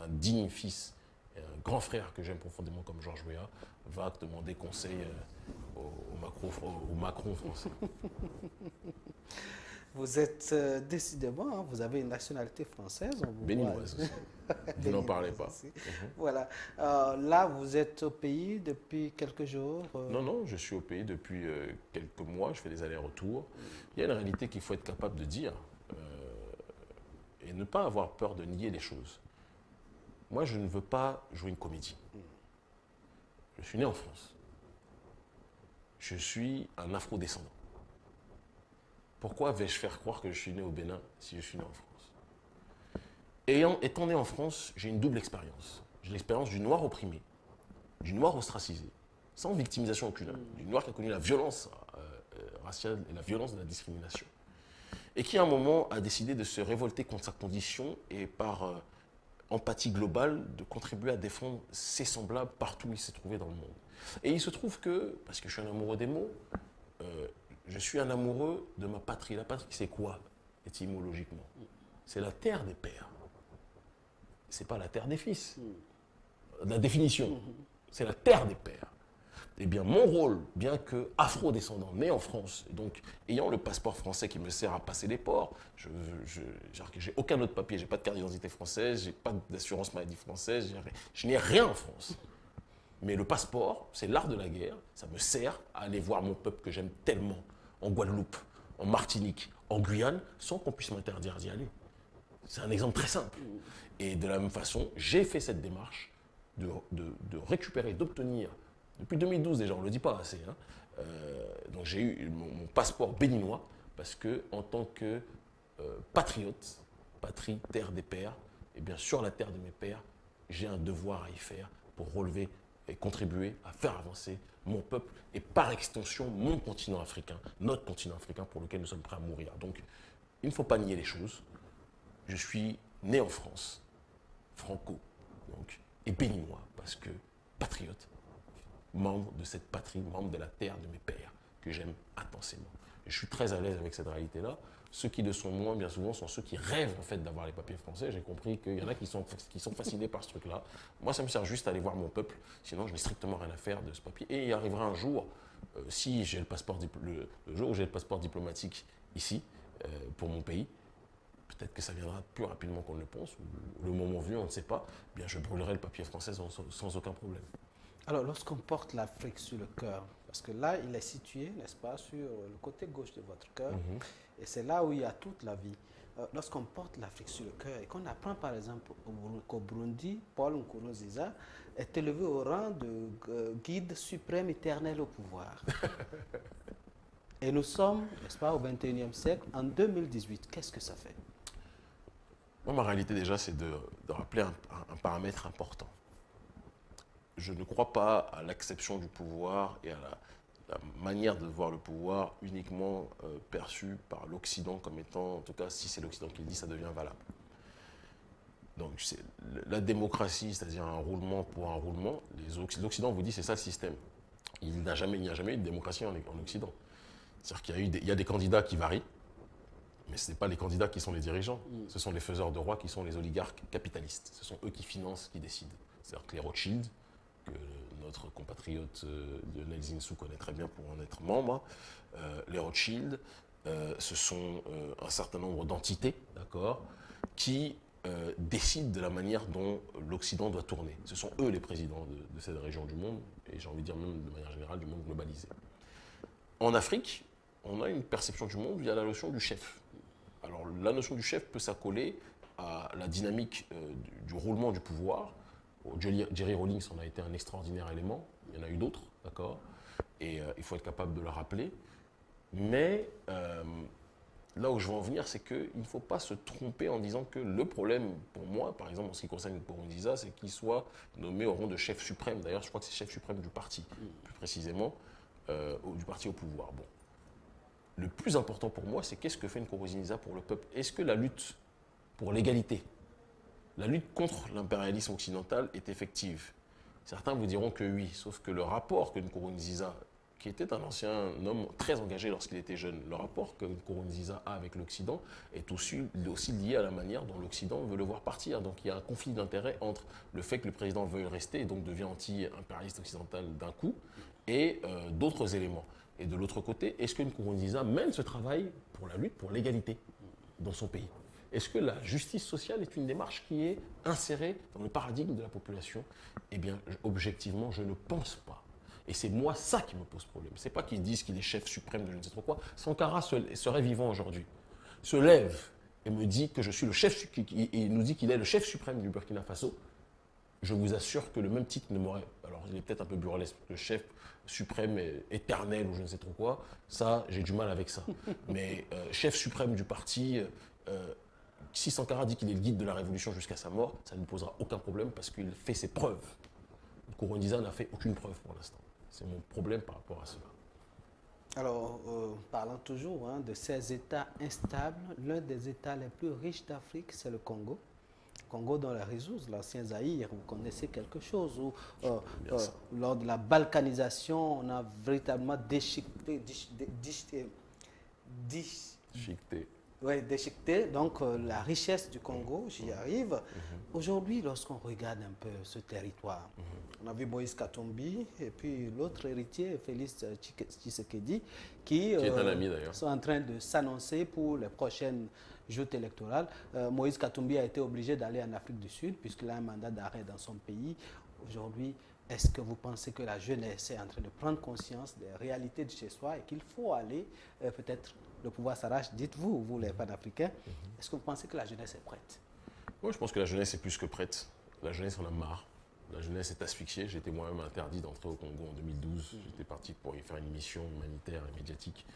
un, digne fils un grand frère que j'aime profondément comme Georges Weah va demander conseil euh, au, Macron, français. <laughs> Vous êtes euh, décidément, hein, vous avez une nationalité française. Béninoise aussi. <laughs> vous n'en parlez pas. Mhm. Voilà. Euh, là, vous êtes au pays depuis quelques jours Non, non, je suis au pays depuis quelques mois. Je fais des allers-retours. Il y a une réalité qu'il faut être capable de dire et ne pas avoir peur de nier les choses. Moi, je ne veux pas jouer une comédie. Je suis né en France. Je suis un afro-descendant. Pourquoi vais-je faire croire que je suis né au Bénin si je suis né en France? Ayant, Étant né en France, j'ai une double expérience. J'ai l'expérience du noir opprimé, du noir ostracisé, sans victimisation aucune, hein, du noir qui a connu la violence euh, euh, raciale et la violence de la discrimination, et qui à un moment a décidé de se révolter contre sa condition et par euh, empathie globale de contribuer à défendre ses semblables partout où il s'est trouvé dans le monde. Et il se trouve que, parce que je suis un amoureux des mots, suis un amoureux de ma patrie. La patrie, c'est quoi, étymologiquement? C'est la terre des pères. C'est pas la terre des fils. La définition, c'est la terre des pères eh bien, mon rôle, bien que afro-descendant, né en France, donc ayant le passeport français qui me sert à passer les ports, je n'ai aucun autre papier, j'ai pas de carte d'identité française, j'ai pas d'assurance maladie française, je n'ai rien en France. Mais le passeport, c'est l'art de la guerre, ça me sert à aller voir mon peuple que j'aime tellement, en Guadeloupe, en Martinique, en Guyane, sans qu'on puisse m'interdire d'y aller. C'est un exemple très simple. Et de la même façon, j'ai fait cette démarche de, de récupérer, d'obtenir depuis 2012 déjà, on ne le dit pas assez. Hein. Euh, donc j'ai eu mon, passeport béninois parce que en tant que euh, patriote, patrie, terre des pères, et bien sur la terre de mes pères, j'ai un devoir à y faire pour relever et contribuer à faire avancer mon peuple et par extension mon continent africain, notre continent africain pour lequel nous sommes prêts à mourir. Donc il ne faut pas nier les choses. Je suis né en France, franco, donc, et béninois parce que patriote, membre de cette patrie, membre de la terre de mes pères, que j'aime intensément. Je suis très à l'aise avec cette réalité-là. Ceux qui le sont moins, bien souvent, sont ceux qui rêvent en fait d'avoir les papiers français. J'ai compris qu'il y en a qui sont, qui sont fascinés par ce truc-là. Moi, ça me sert juste à aller voir mon peuple. Sinon, je n'ai strictement rien à faire de ce papier. Et il arrivera un jour, euh, si j'ai le passeport, le, jour où j'ai le passeport diplomatique ici, euh, pour mon pays, peut-être que ça viendra plus rapidement qu'on ne le pense, ou le moment venu, on ne sait pas, eh bien je brûlerai le papier français sans aucun problème. Alors, lorsqu'on porte l'Afrique sur le cœur, parce que là, il est situé, n'est-ce pas, sur le côté gauche de votre cœur, mhm. et c'est là où il y a toute la vie. Euh, lorsqu'on porte l'Afrique sur le cœur et qu'on apprend par exemple qu'au Burundi, Paul Nkurunziza est élevé au rang de euh, guide suprême éternel au pouvoir. <laughs> et nous sommes, n'est-ce pas, au 21e siècle, en 2018. Qu'est-ce que ça fait? Moi, ma réalité déjà, c'est de, rappeler un paramètre important je ne crois pas à l'acception du pouvoir et à la, manière de voir le pouvoir uniquement euh, perçu par l'Occident comme étant, en tout cas, si c'est l'Occident qui le dit, ça devient valable. Donc, la démocratie, c'est-à-dire un roulement pour un roulement, l'Occident vous dit c'est ça le système. Il n'y a, jamais, jamais eu de démocratie en, Occident. C'est-à-dire qu'il y, a eu des, il y a des candidats qui varient, mais ce n'est pas les candidats qui sont les dirigeants. Mm. Ce sont les faiseurs de rois qui sont les oligarques capitalistes. Ce sont eux qui financent, qui décident. C'est-à-dire que les Rothschild, que notre compatriote euh, Lionel Zinsou connaît très bien pour en être membre. Euh, les Rothschild, euh, ce sont un certain nombre d'entités, d'accord, qui décident de la manière dont l'Occident doit tourner. Ce sont eux les présidents de, cette région du monde, et j'ai envie de dire même de manière générale du monde globalisé. En Afrique, on a une perception du monde via la notion du chef. Alors la notion du chef peut s'accoler à la dynamique du, roulement du pouvoir, Jerry Rawlings en a été un extraordinaire élément. Il y en a eu d'autres, d'accord? Et euh, il faut être capable de le rappeler. Mais euh, là où je veux en venir, c'est qu'il ne faut pas se tromper en disant que le problème, pour moi, par exemple, en ce qui concerne Nkurunziza, c'est qu'il soit nommé au rang de chef suprême. D'ailleurs, je crois que c'est chef suprême du parti, plus précisément, euh, du parti au pouvoir. Bon. Le plus important pour moi, c'est qu'est-ce que fait Nkurunziza pour le peuple? Est-ce que la lutte pour l'égalité, la lutte contre l'impérialisme occidental est effective Certains vous diront que oui, sauf que le rapport que Nkurunziza qui était un ancien homme très engagé lorsqu'il était jeune. Le rapport que Nkurunziza a avec l'Occident est aussi, lié à la manière dont l'Occident veut le voir partir. Donc il y a un conflit d'intérêt entre le fait que le président veuille rester et donc devient anti-impérialiste occidental d'un coup et euh, d'autres éléments. Et de l'autre côté, est-ce que Nkurunziza mène ce travail pour la lutte pour l'égalité dans son pays? Est-ce que la justice sociale est une démarche qui est insérée dans le paradigme de la population? Eh bien, objectivement, je ne pense pas. Et c'est moi ça qui me pose problème. C'est pas qu'ils disent qu'il est chef suprême de je ne sais trop quoi. Sankara serait vivant aujourd'hui, se lève et me dit que je suis le chef, il nous dit qu'il est le chef suprême du Burkina Faso. Je vous assure que le même titre ne m'aurait. Alors, il est peut-être un peu burlesque, le chef suprême éternel ou je ne sais trop quoi. Ça, j'ai du mal avec ça. <laughs> Mais euh, chef suprême du parti, euh, si Sankara dit qu'il est le guide de la révolution jusqu'à sa mort, ça ne nous posera aucun problème parce qu'il fait ses preuves. Kourouniza n'a fait aucune preuve pour l'instant. C'est mon problème par rapport à cela. Alors, euh, parlant toujours hein, de ces États instables, l'un des États les plus riches d'Afrique, c'est le Congo. Congo dans la Résouz, l'ancien Zaïre, vous connaissez quelque chose où, euh, euh, lors de la balkanisation, on a véritablement déchiqueté, déchiqueté, déchiqueté oui, déchiqueter donc euh, la richesse du Congo, j'y arrive. Mhm. Aujourd'hui, lorsqu'on regarde un peu ce territoire, mhm. on a vu Moïse Katumbi et puis l'autre héritier, Félix Tshisekedi, qui, euh, sont en train de s'annoncer pour les prochaines joutes électorales. Euh, Moïse Katumbi a été obligé d'aller en Afrique du Sud puisqu'il a un mandat d'arrêt dans son pays. Aujourd'hui, est-ce que vous pensez que la jeunesse est en train de prendre conscience des réalités de chez soi et qu'il faut aller peut-être le pouvoir s'arrache, dites-vous, vous les panafricains, est-ce que vous pensez que la jeunesse est prête? Moi, je pense que la jeunesse est plus que prête. La jeunesse en a marre. La jeunesse est asphyxiée. J'étais moi-même interdit d'entrer au Congo en 2012. J'étais parti pour y faire une mission humanitaire et médiatique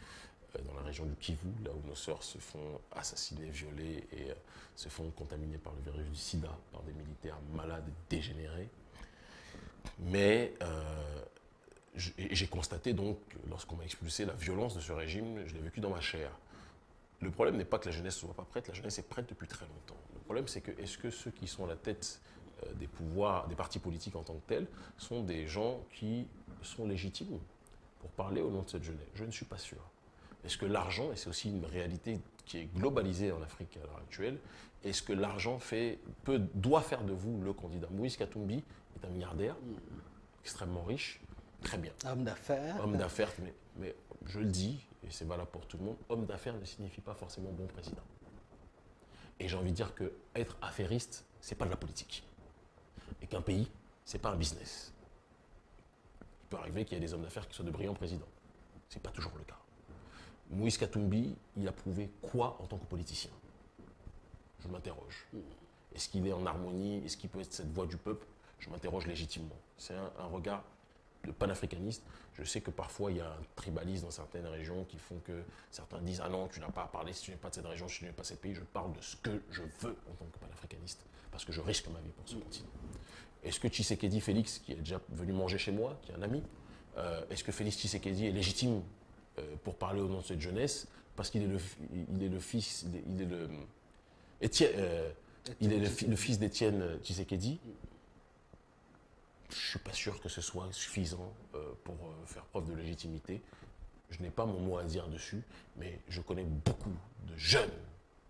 euh, dans la région du Kivu, là où nos sœurs se font assassiner, violer et euh, se font contaminer par le virus du sida, par des militaires malades et dégénérés. Mais euh, j'ai constaté donc, lorsqu'on m'a expulsé, la violence de ce régime, je l'ai vécu dans ma chair. Le problème n'est pas que la jeunesse ne soit pas prête, la jeunesse est prête depuis très longtemps. Le problème, c'est que est-ce que ceux qui sont à la tête euh, des pouvoirs, des partis politiques en tant que tels, sont des gens qui sont légitimes pour parler au nom de cette jeunesse? Je ne suis pas sûr. Est-ce que l'argent, et c'est aussi une réalité qui est globalisée en Afrique à l'heure actuelle, est-ce que l'argent doit faire de vous le candidat? Moïse Katumbi est un milliardaire, extrêmement riche, Très bien. Homme d'affaires. Homme d'affaires, mais, mais, je le dis, et c'est valable pour tout le monde, homme d'affaires ne signifie pas forcément bon président. Et j'ai envie de dire que être affairiste, c'est pas de la politique. Et qu'un pays, c'est pas un business. Il peut arriver qu'il y ait des hommes d'affaires qui soient de brillants présidents. C'est pas toujours le cas. Moïse Katumbi, il a prouvé quoi en tant que politicien? Je m'interroge. Est-ce qu'il est en harmonie? Est-ce qu'il peut être cette voix du peuple? Je m'interroge légitimement. C'est un regard de panafricaniste. Je sais que parfois il y a un tribalisme dans certaines régions qui font que certains disent Ah non, tu n'as pas à parler si tu n'es pas de cette région, si tu n'es pas de ce pays. Je parle de ce que je veux en tant que panafricaniste parce que je risque ma vie pour ce continent. Est-ce que Tshisekedi Félix, qui est déjà venu manger chez moi, qui est un ami, euh, est-ce que Félix Tshisekedi est légitime euh, pour parler au nom de cette jeunesse parce qu'il est le, il est le fils, il est le, Étienne, euh, il est le, le fils d'Étienne Tshisekedi? Je suis pas sûr que ce soit suffisant euh, pour euh, faire preuve de légitimité. Je n'ai pas mon mot à dire dessus, mais je connais beaucoup de jeunes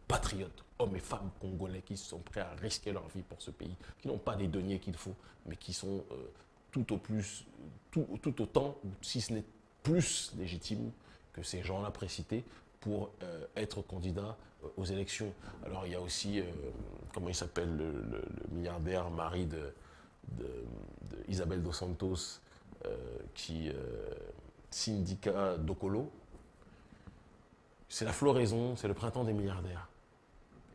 patriotes, hommes et femmes congolais qui sont prêts à risquer leur vie pour ce pays, qui n'ont pas les deniers qu'il faut, mais qui sont euh, tout, au plus, tout, autant, si ce n'est plus légitimes que ces gens-là précités pour être candidats aux élections. Alors il y a aussi, comment il s'appelle, le, milliardaire mari de, de, Isabelle dos Santos, euh, qui euh, syndicat Docolo. C'est la floraison, c'est le printemps des milliardaires.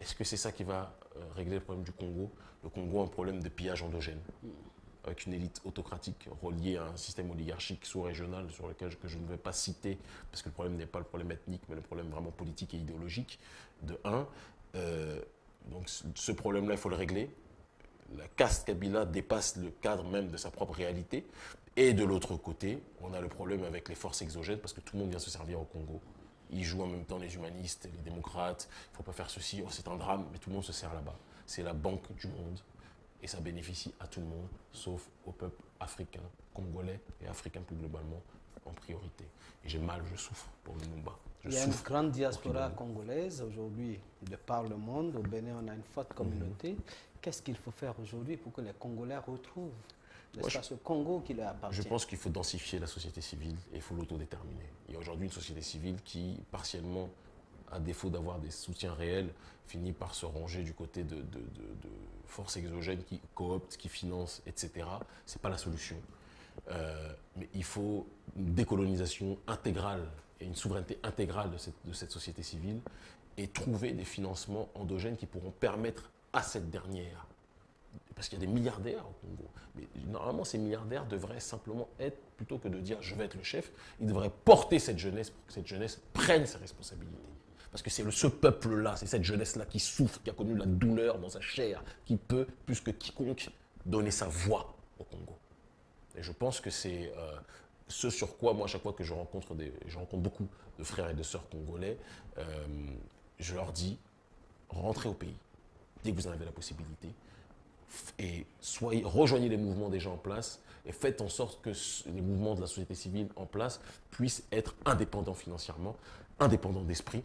Est-ce que c'est ça qui va euh, régler le problème du Congo? Le Congo a un problème de pillage endogène. avec une élite autocratique reliée à un système oligarchique sous-régional sur lequel que je ne vais pas citer, parce que le problème n'est pas le problème ethnique, mais le problème vraiment politique et idéologique, de un. Donc ce problème-là, il faut le régler. La caste Kabila dépasse le cadre même de sa propre réalité. Et de l'autre côté, on a le problème avec les forces exogènes, parce que tout le monde vient se servir au Congo. Ils jouent en même temps les humanistes, les démocrates, il ne faut pas faire ceci, oh, c'est un drame, mais tout le monde se sert là-bas. C'est la banque du monde, et ça bénéficie à tout le monde, sauf au peuple africain, congolais et africain plus globalement en priorité. Et j'ai mal, je souffre pour le Mumba. Il y a une grande diaspora congolaise aujourd'hui de par le monde. Au Bénin, on a une forte communauté. Mhm. Qu'est-ce qu'il faut faire aujourd'hui pour que les Congolais retrouvent ce Congo qui leur appartient? Je pense qu'il faut densifier la société civile et il faut l'autodéterminer. Il y a aujourd'hui une société civile qui, partiellement, à défaut d'avoir des soutiens réels, finit par se ranger du côté de, forces exogènes qui cooptent, qui financent, etc. Ce n'est pas la solution. Euh, mais il faut une décolonisation intégrale et une souveraineté intégrale de cette, de cette société civile et trouver des financements endogènes qui pourront permettre à cette dernière parce qu'il y a des milliardaires au Congo. Mais normalement, ces milliardaires devraient simplement être, plutôt que de dire je vais être le chef, ils devraient porter cette jeunesse pour que cette jeunesse prenne ses responsabilités. Parce que c'est ce peuple-là, c'est cette jeunesse-là qui souffre, qui a connu la douleur dans sa chair, qui peut, plus que quiconque, donner sa voix au Congo. Et je pense que c'est euh, ce sur quoi, moi, à chaque fois que je rencontre, des, je rencontre beaucoup de frères et de sœurs congolais, euh, je leur dis, rentrez au pays, dès que vous en avez la possibilité, et soyez, rejoignez les mouvements déjà en place et faites en sorte que les mouvements de la société civile en place puissent être indépendants financièrement, indépendants d'esprit,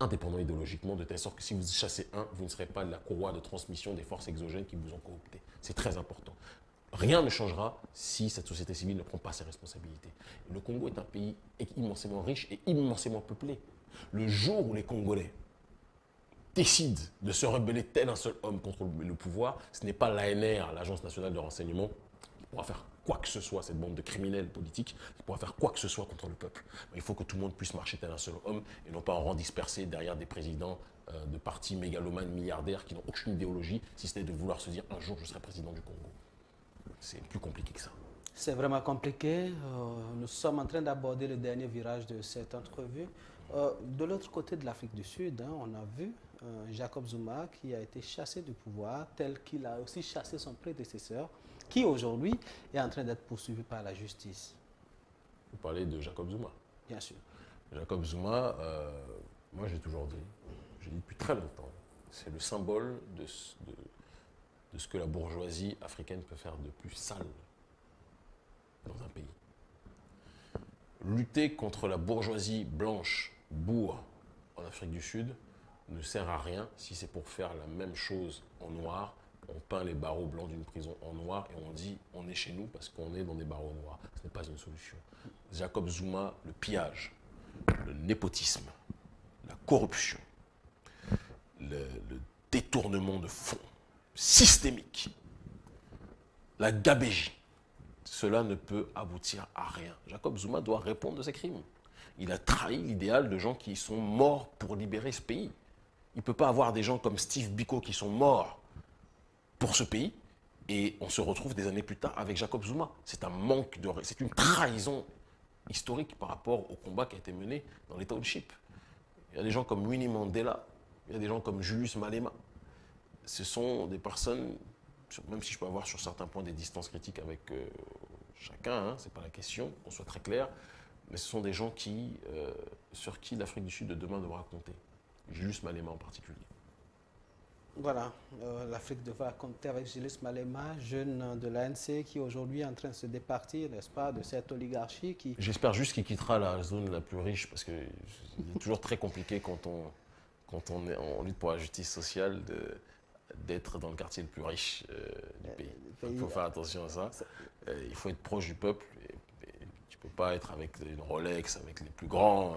indépendants idéologiquement, de telle sorte que si vous chassez un, vous ne serez pas la courroie de transmission des forces exogènes qui vous ont coopté. C'est très important. Rien ne changera si cette société civile ne prend pas ses responsabilités. Le Congo est un pays immensément riche et immensément peuplé. Le jour où les Congolais décide de se rebeller tel un seul homme contre le pouvoir, ce n'est pas l'ANR, l'Agence nationale de renseignement, qui pourra faire quoi que ce soit, cette bande de criminels politiques, qui pourra faire quoi que ce soit contre le peuple. il faut que tout le monde puisse marcher tel un seul homme et non pas en rang dispersé derrière des présidents euh, de partis mégalomanes, milliardaires qui n'ont aucune idéologie, si ce n'est de vouloir se dire un jour je serai président du Congo. C'est plus compliqué que ça. C'est vraiment compliqué. Euh, nous sommes en train d'aborder le dernier virage de cette entrevue. Euh, de l'autre côté de l'Afrique du Sud, hein, on a vu Jacob Zuma qui a été chassé du pouvoir, tel qu'il a aussi chassé son prédécesseur, qui aujourd'hui est en train d'être poursuivi par la justice. Vous parlez de Jacob Zuma Bien sûr. Jacob Zuma, euh, moi j'ai toujours dit, j'ai dit depuis très longtemps, c'est le symbole de, de ce que la bourgeoisie africaine peut faire de plus sale dans un pays. Lutter contre la bourgeoisie blanche, bourre, en Afrique du Sud, ne sert à rien si c'est pour faire la même chose en noir. On peint les barreaux blancs d'une prison en noir et on dit on est chez nous parce qu'on est dans des barreaux noirs. Ce n'est pas une solution. Jacob Zuma, le pillage, le népotisme, la corruption, le, détournement de fonds systémique, la gabégie, cela ne peut aboutir à rien. Jacob Zuma doit répondre de ses crimes. Il a trahi l'idéal de gens qui sont morts pour libérer ce pays. Il ne peut pas avoir des gens comme Steve Biko qui sont morts pour ce pays et on se retrouve des années plus tard avec Jacob Zuma. C'est un manque de... C'est une trahison historique par rapport au combat qui a été mené dans les townships. Il y a des gens comme Winnie Mandela, il y a des gens comme Julius Malema. Ce sont des personnes, même si je peux avoir sur certains points des distances critiques avec euh, chacun, hein, ce n'est pas la question, qu'on soit très clair, mais ce sont des gens euh, sur qui l'Afrique du Sud de demain devra compter. Julius Malema en particulier. Voilà, euh, l'Afrique devra compter avec Julius Malema, jeune de l'ANC, qui aujourd'hui est en train de se départir, n'est-ce pas, de cette oligarchie qui... J'espère juste qu'il quittera la zone la plus riche, parce que c'est toujours très compliqué quand on, quand on est en lutte pour la justice sociale d'être dans le quartier le plus riche euh, du pays. Il faut faire attention à ça. Euh, il faut être proche du peuple. Et, tu ne peux pas être avec une Rolex, avec les plus grands,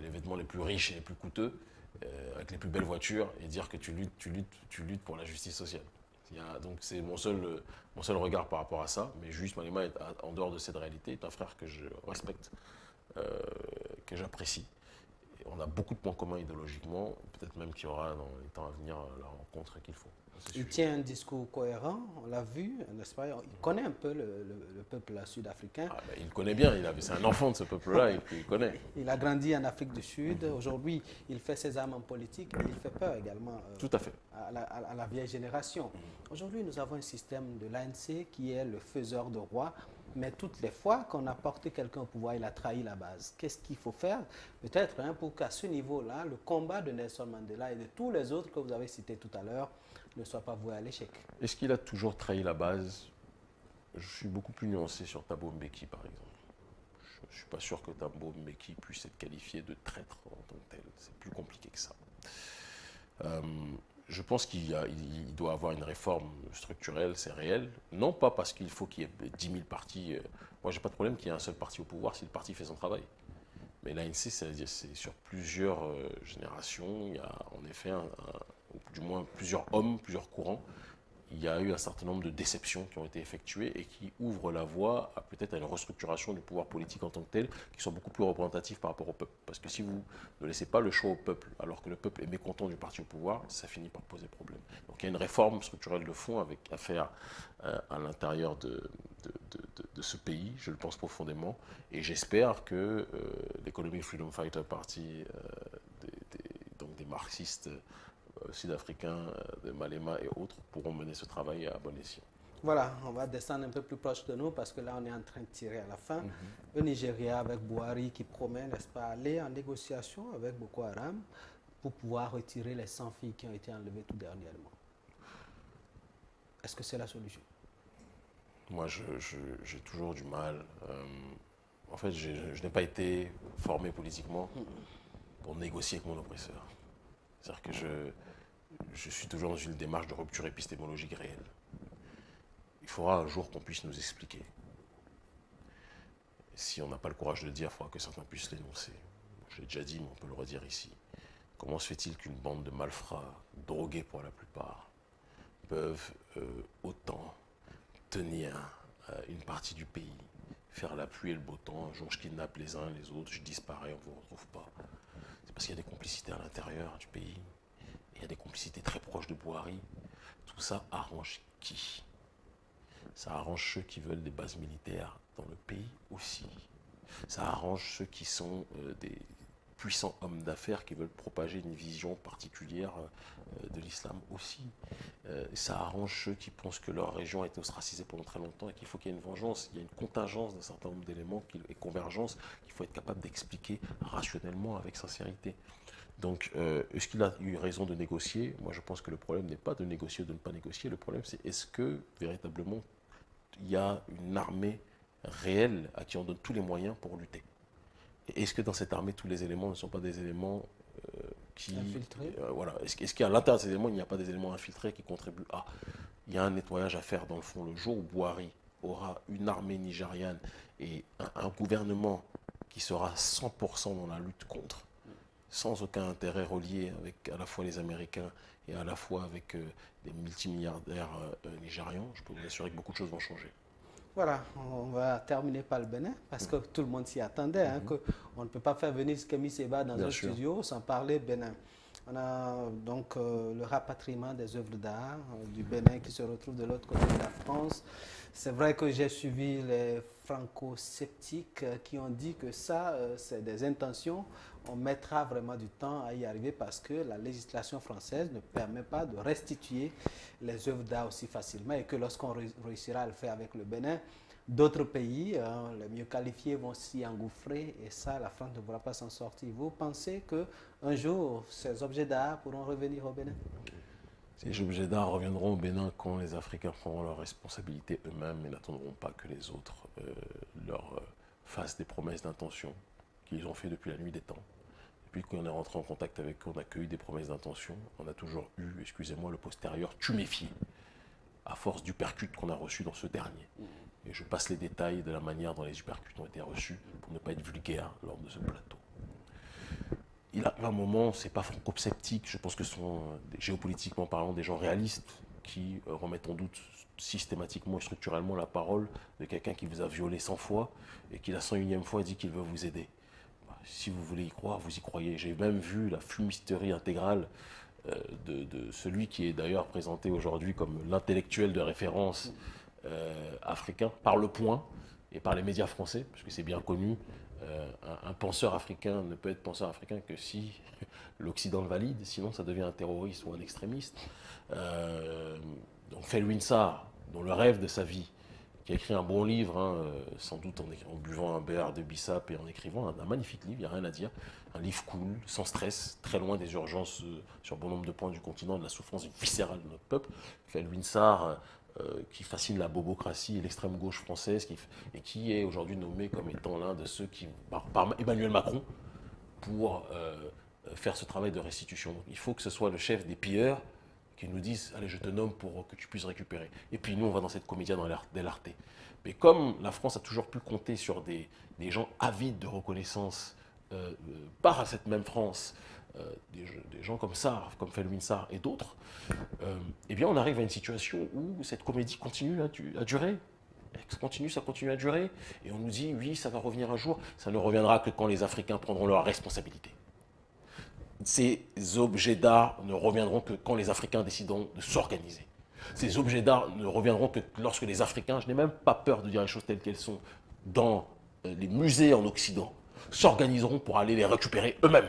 les vêtements les plus riches et les plus coûteux. Euh, avec les plus belles voitures et dire que tu luttes, tu luttes, tu luttes pour la justice sociale. donc c'est mon seul, mon seul regard par rapport à ça. Mais juste Malema est en dehors de cette réalité, est un frère que je respecte, euh, que j'apprécie. on a beaucoup de points communs idéologiquement. Peut-être même qu'il y aura dans les temps à venir la rencontre qu'il faut. Il tient un discours cohérent, on l'a vu, n'est-ce pas? Il connaît un peu le, peuple sud-africain. Ah, ben, il connaît bien, c'est un enfant de ce peuple-là, il, connaît. <laughs> Il a grandi en Afrique du Sud. Aujourd'hui, il fait ses armes en politique, mais il fait peur également euh, Tout à, fait. À, la, vieille génération. Aujourd'hui, nous avons un système de l'ANC qui est le faiseur de roi mais toutes les fois qu'on a porté quelqu'un au pouvoir, il a trahi la base. Qu'est-ce qu'il faut faire? Peut-être hein, pour qu'à ce niveau-là, le combat de Nelson Mandela et de tous les autres que vous avez cités tout à l'heure ne soit pas voué à l'échec. Est-ce qu'il a toujours trahi la base? Je suis beaucoup plus nuancé sur Thabo Mbeki, par exemple. Je ne suis pas sûr que Thabo Mbeki puisse être qualifié de traître en tant que tel. C'est plus compliqué que ça. Euh, je pense qu'il doit avoir une réforme structurelle, c'est réel. Non pas parce qu'il faut qu'il y ait 10 000 partis. Euh, moi, j'ai pas de problème qu'il y ait un seul parti au pouvoir si le parti fait son travail. Mais l'ANC, c'est sur plusieurs euh, générations. Il y a en effet, du moins plusieurs hommes, plusieurs courants il y a eu un certain nombre de déceptions qui ont été effectuées et qui ouvrent la voie à peut-être à une restructuration du pouvoir politique en tant que tel, qui soit beaucoup plus représentatif par rapport au peuple. Parce que si vous ne laissez pas le choix au peuple, alors que le peuple est mécontent du parti au pouvoir, ça finit par poser problème. Donc il y a une réforme structurelle de fond à faire euh, à l'intérieur de, ce pays, je le pense profondément, et j'espère que euh, l'économie Freedom Fighter Party, euh, donc des marxistes, sud-africains euh, de Malema et autres pourront mener ce travail à bon escient. Voilà, on va descendre un peu plus proche de nous parce que là, on est en train de tirer à la fin. Mhm. Le Nigeria avec Bouhari qui promet, n'est-ce pas, aller en négociation avec Boko Haram pour pouvoir retirer les 100 filles qui ont été enlevées tout dernièrement. Est-ce que c'est la solution? Moi, j'ai toujours du mal. Euh, en fait, je, je n'ai pas été formé politiquement pour négocier avec mon oppresseur. C'est-à-dire que je, je suis toujours dans une démarche de rupture épistémologique réelle. Il faudra un jour qu'on puisse nous expliquer. Si on n'a pas le courage de le dire, il faudra que certains puissent l'énoncer. Je l'ai déjà dit, mais on peut le redire ici. Comment se fait-il qu'une bande de malfrats, drogués pour la plupart, peuvent euh, autant tenir euh, une partie du pays, faire la pluie et le beau temps, un jour je kidnappe les uns les autres, je disparais, on ne vous retrouve pas? C'est parce qu'il y a des complicités à l'intérieur du pays. Il y a des complicités très proches de Bouhari. Tout ça arrange qui? Ça arrange ceux qui veulent des bases militaires dans le pays aussi. Ça arrange ceux qui sont euh, des puissants hommes d'affaires qui veulent propager une vision particulière euh, de l'islam aussi. Euh, ça arrange ceux qui pensent que leur région a été ostracisée pendant très longtemps et qu'il faut qu'il y ait une vengeance. Il y a une contingence d'un certain nombre d'éléments et convergence qu'il faut être capable d'expliquer rationnellement avec sincérité. Donc, euh, est-ce qu'il a eu raison de négocier? Moi, je pense que le problème n'est pas de négocier ou de ne pas négocier. Le problème, c'est est-ce que, véritablement, il y a une armée réelle à qui on donne tous les moyens pour lutter? Est-ce que dans cette armée, tous les éléments ne sont pas des éléments euh, qui... Infiltrés euh, Voilà. Est-ce qu'à l'intérieur de ces éléments, il n'y a pas des éléments infiltrés qui contribuent à... Il y a un nettoyage à faire, dans le fond, le jour où Bouhari aura une armée nigériane et un gouvernement qui sera 100% dans la lutte contre sans aucun intérêt relié avec à la fois les Américains et à la fois avec euh, des multimilliardaires nigérians, je peux vous assurer que beaucoup de choses vont changer. Voilà, on va terminer par le Bénin, parce que tout le monde s'y attendait, hein, mhm. on ne peut pas faire venir Kemi Seba dans un studio sans parler Bénin. On a donc le rapatriement des œuvres d'art du Bénin qui se retrouve de l'autre côté de la France. C'est vrai que j'ai suivi les franco-sceptiques qui ont dit que ça, c'est des intentions on mettra vraiment du temps à y arriver parce que la législation française ne permet pas de restituer les œuvres d'art aussi facilement et que lorsqu'on réussira à le faire avec le Bénin, d'autres pays, hein, les mieux qualifiés, vont s'y engouffrer et ça, la France ne pourra pas s'en sortir. Vous pensez qu'un jour, ces objets d'art pourront revenir au Bénin? Ces objets d'art reviendront au Bénin quand les Africains prendront leurs responsabilités eux-mêmes et n'attendront pas que les autres euh, leur euh, fassent des promesses d'intention qu'ils ont fait depuis la nuit des temps. Depuis qu'on est rentré en contact avec eux, on a cueilli des promesses d'intention. On a toujours eu, excusez-moi, le postérieur tuméfié, à force du percute qu'on a reçu dans ce dernier. Et je passe les détails de la manière dont les uppercuts ont été reçus pour ne pas être vulgaire lors de ce plateau. Il a un moment, c'est pas franco-sceptique, je pense que ce sont, géopolitiquement parlant, des gens réalistes qui euh, remettent en doute systématiquement et structurellement la parole de quelqu'un qui vous a violé 100 fois et qui la 101e fois dit qu'il veut vous aider. Si vous voulez y croire, vous y croyez. J'ai même vu la fumisterie intégrale euh, de, celui qui est d'ailleurs présenté aujourd'hui comme l'intellectuel de référence euh, africain par le point et par les médias français, parce que c'est bien connu. Euh, un, penseur africain ne peut être penseur africain que si <laughs> l'Occident le valide, sinon ça devient un terroriste ou un extrémiste. donc Felwin dont le rêve de sa vie, qui a écrit un bon livre, hein, euh, sans doute en, buvant un beurre de bissap et en écrivant un, magnifique livre, il n'y a rien à dire. Un livre cool, sans stress, très loin des urgences euh, sur bon nombre de points du continent, de la souffrance viscérale de notre peuple. Fait Winsar, euh, qui fascine la bobocratie et l'extrême gauche française, et qui est aujourd'hui nommé comme étant l'un de ceux qui, par, Emmanuel Macron, pour faire ce travail de restitution. il faut que ce soit le chef des pilleurs qui nous disent Allez, je te nomme pour que tu puisses récupérer. Et puis nous, on va dans cette comédie dans l'arte. Mais comme la France a toujours pu compter sur des, des gens avides de reconnaissance euh, euh, par cette même France, euh, des, gens comme ça, comme Felwin Sarr et d'autres, eh bien on arrive à une situation où cette comédie continue à, à durer. Ça continue, ça continue à durer. Et on nous dit, oui, ça va revenir un jour. Ça ne reviendra que quand les Africains prendront leurs responsabilités ces objets d'art ne reviendront que quand les Africains décideront de s'organiser. Ces objets d'art ne reviendront que lorsque les Africains, je n'ai même pas peur de dire les choses telles qu'elles sont, dans euh, les musées en Occident, s'organiseront pour aller les récupérer eux-mêmes.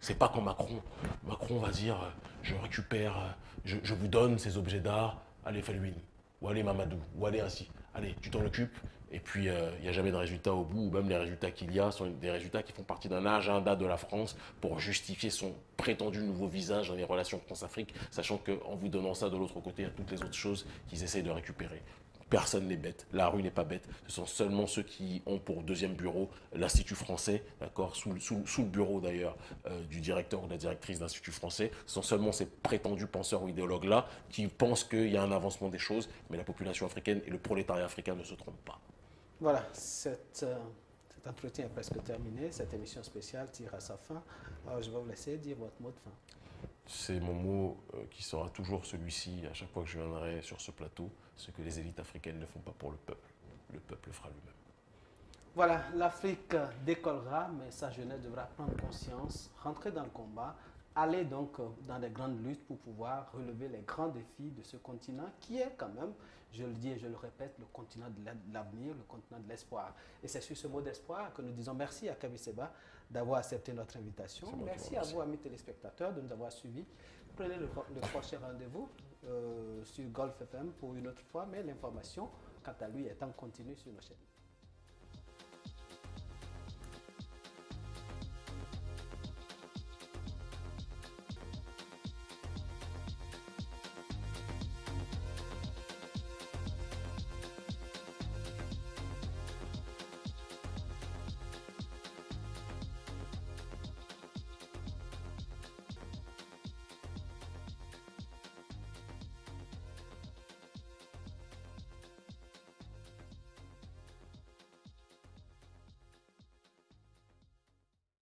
C'est pas quand Macron, Macron va dire euh, je récupère, euh, je, vous donne ces objets d'art, allez Felwin, ou allez Mamadou, ou allez ainsi. Allez, tu t'en occupes, et puis, euh, il n'y a jamais de résultat au bout, ou même les résultats qu'il y a sont des résultats qui font partie d'un agenda de la France pour justifier son prétendu nouveau visage dans les relations France-Afrique, sachant qu'en vous donnant ça de l'autre côté, il y a toutes les autres choses qu'ils essayent de récupérer. Personne n'est bête, la rue n'est pas bête, ce sont seulement ceux qui ont pour deuxième bureau l'Institut français, d'accord, sous, le bureau d'ailleurs euh, du directeur ou de la directrice de l'Institut français, ce sont seulement ces prétendus penseurs ou idéologues-là qui pensent qu'il y a un avancement des choses, mais la population africaine et le prolétariat africain ne se trompent pas. Voilà, cette, euh, cet entretien est presque terminé. Cette émission spéciale tire à sa fin. Alors, je vais vous laisser dire votre mot de fin. C'est mon mot euh, qui sera toujours celui-ci à chaque fois que je viendrai sur ce plateau. Ce que les élites africaines ne font pas pour le peuple, le peuple le fera lui-même. Voilà, l'Afrique décollera, mais sa jeunesse devra prendre conscience, rentrer dans le combat, aller donc euh, dans les grandes luttes pour pouvoir relever les grands défis de ce continent qui est quand même je le dis et je le répète, le continent de l'avenir, le continent de l'espoir. Et c'est sur ce mot d'espoir que nous disons merci à Kabiseba d'avoir accepté notre invitation. Merci à vous, amis téléspectateurs, de nous avoir suivis. Prenez le, prochain rendez-vous euh, sur Golf FM pour une autre fois, mais l'information, quant à lui, est en continu sur nos chaînes.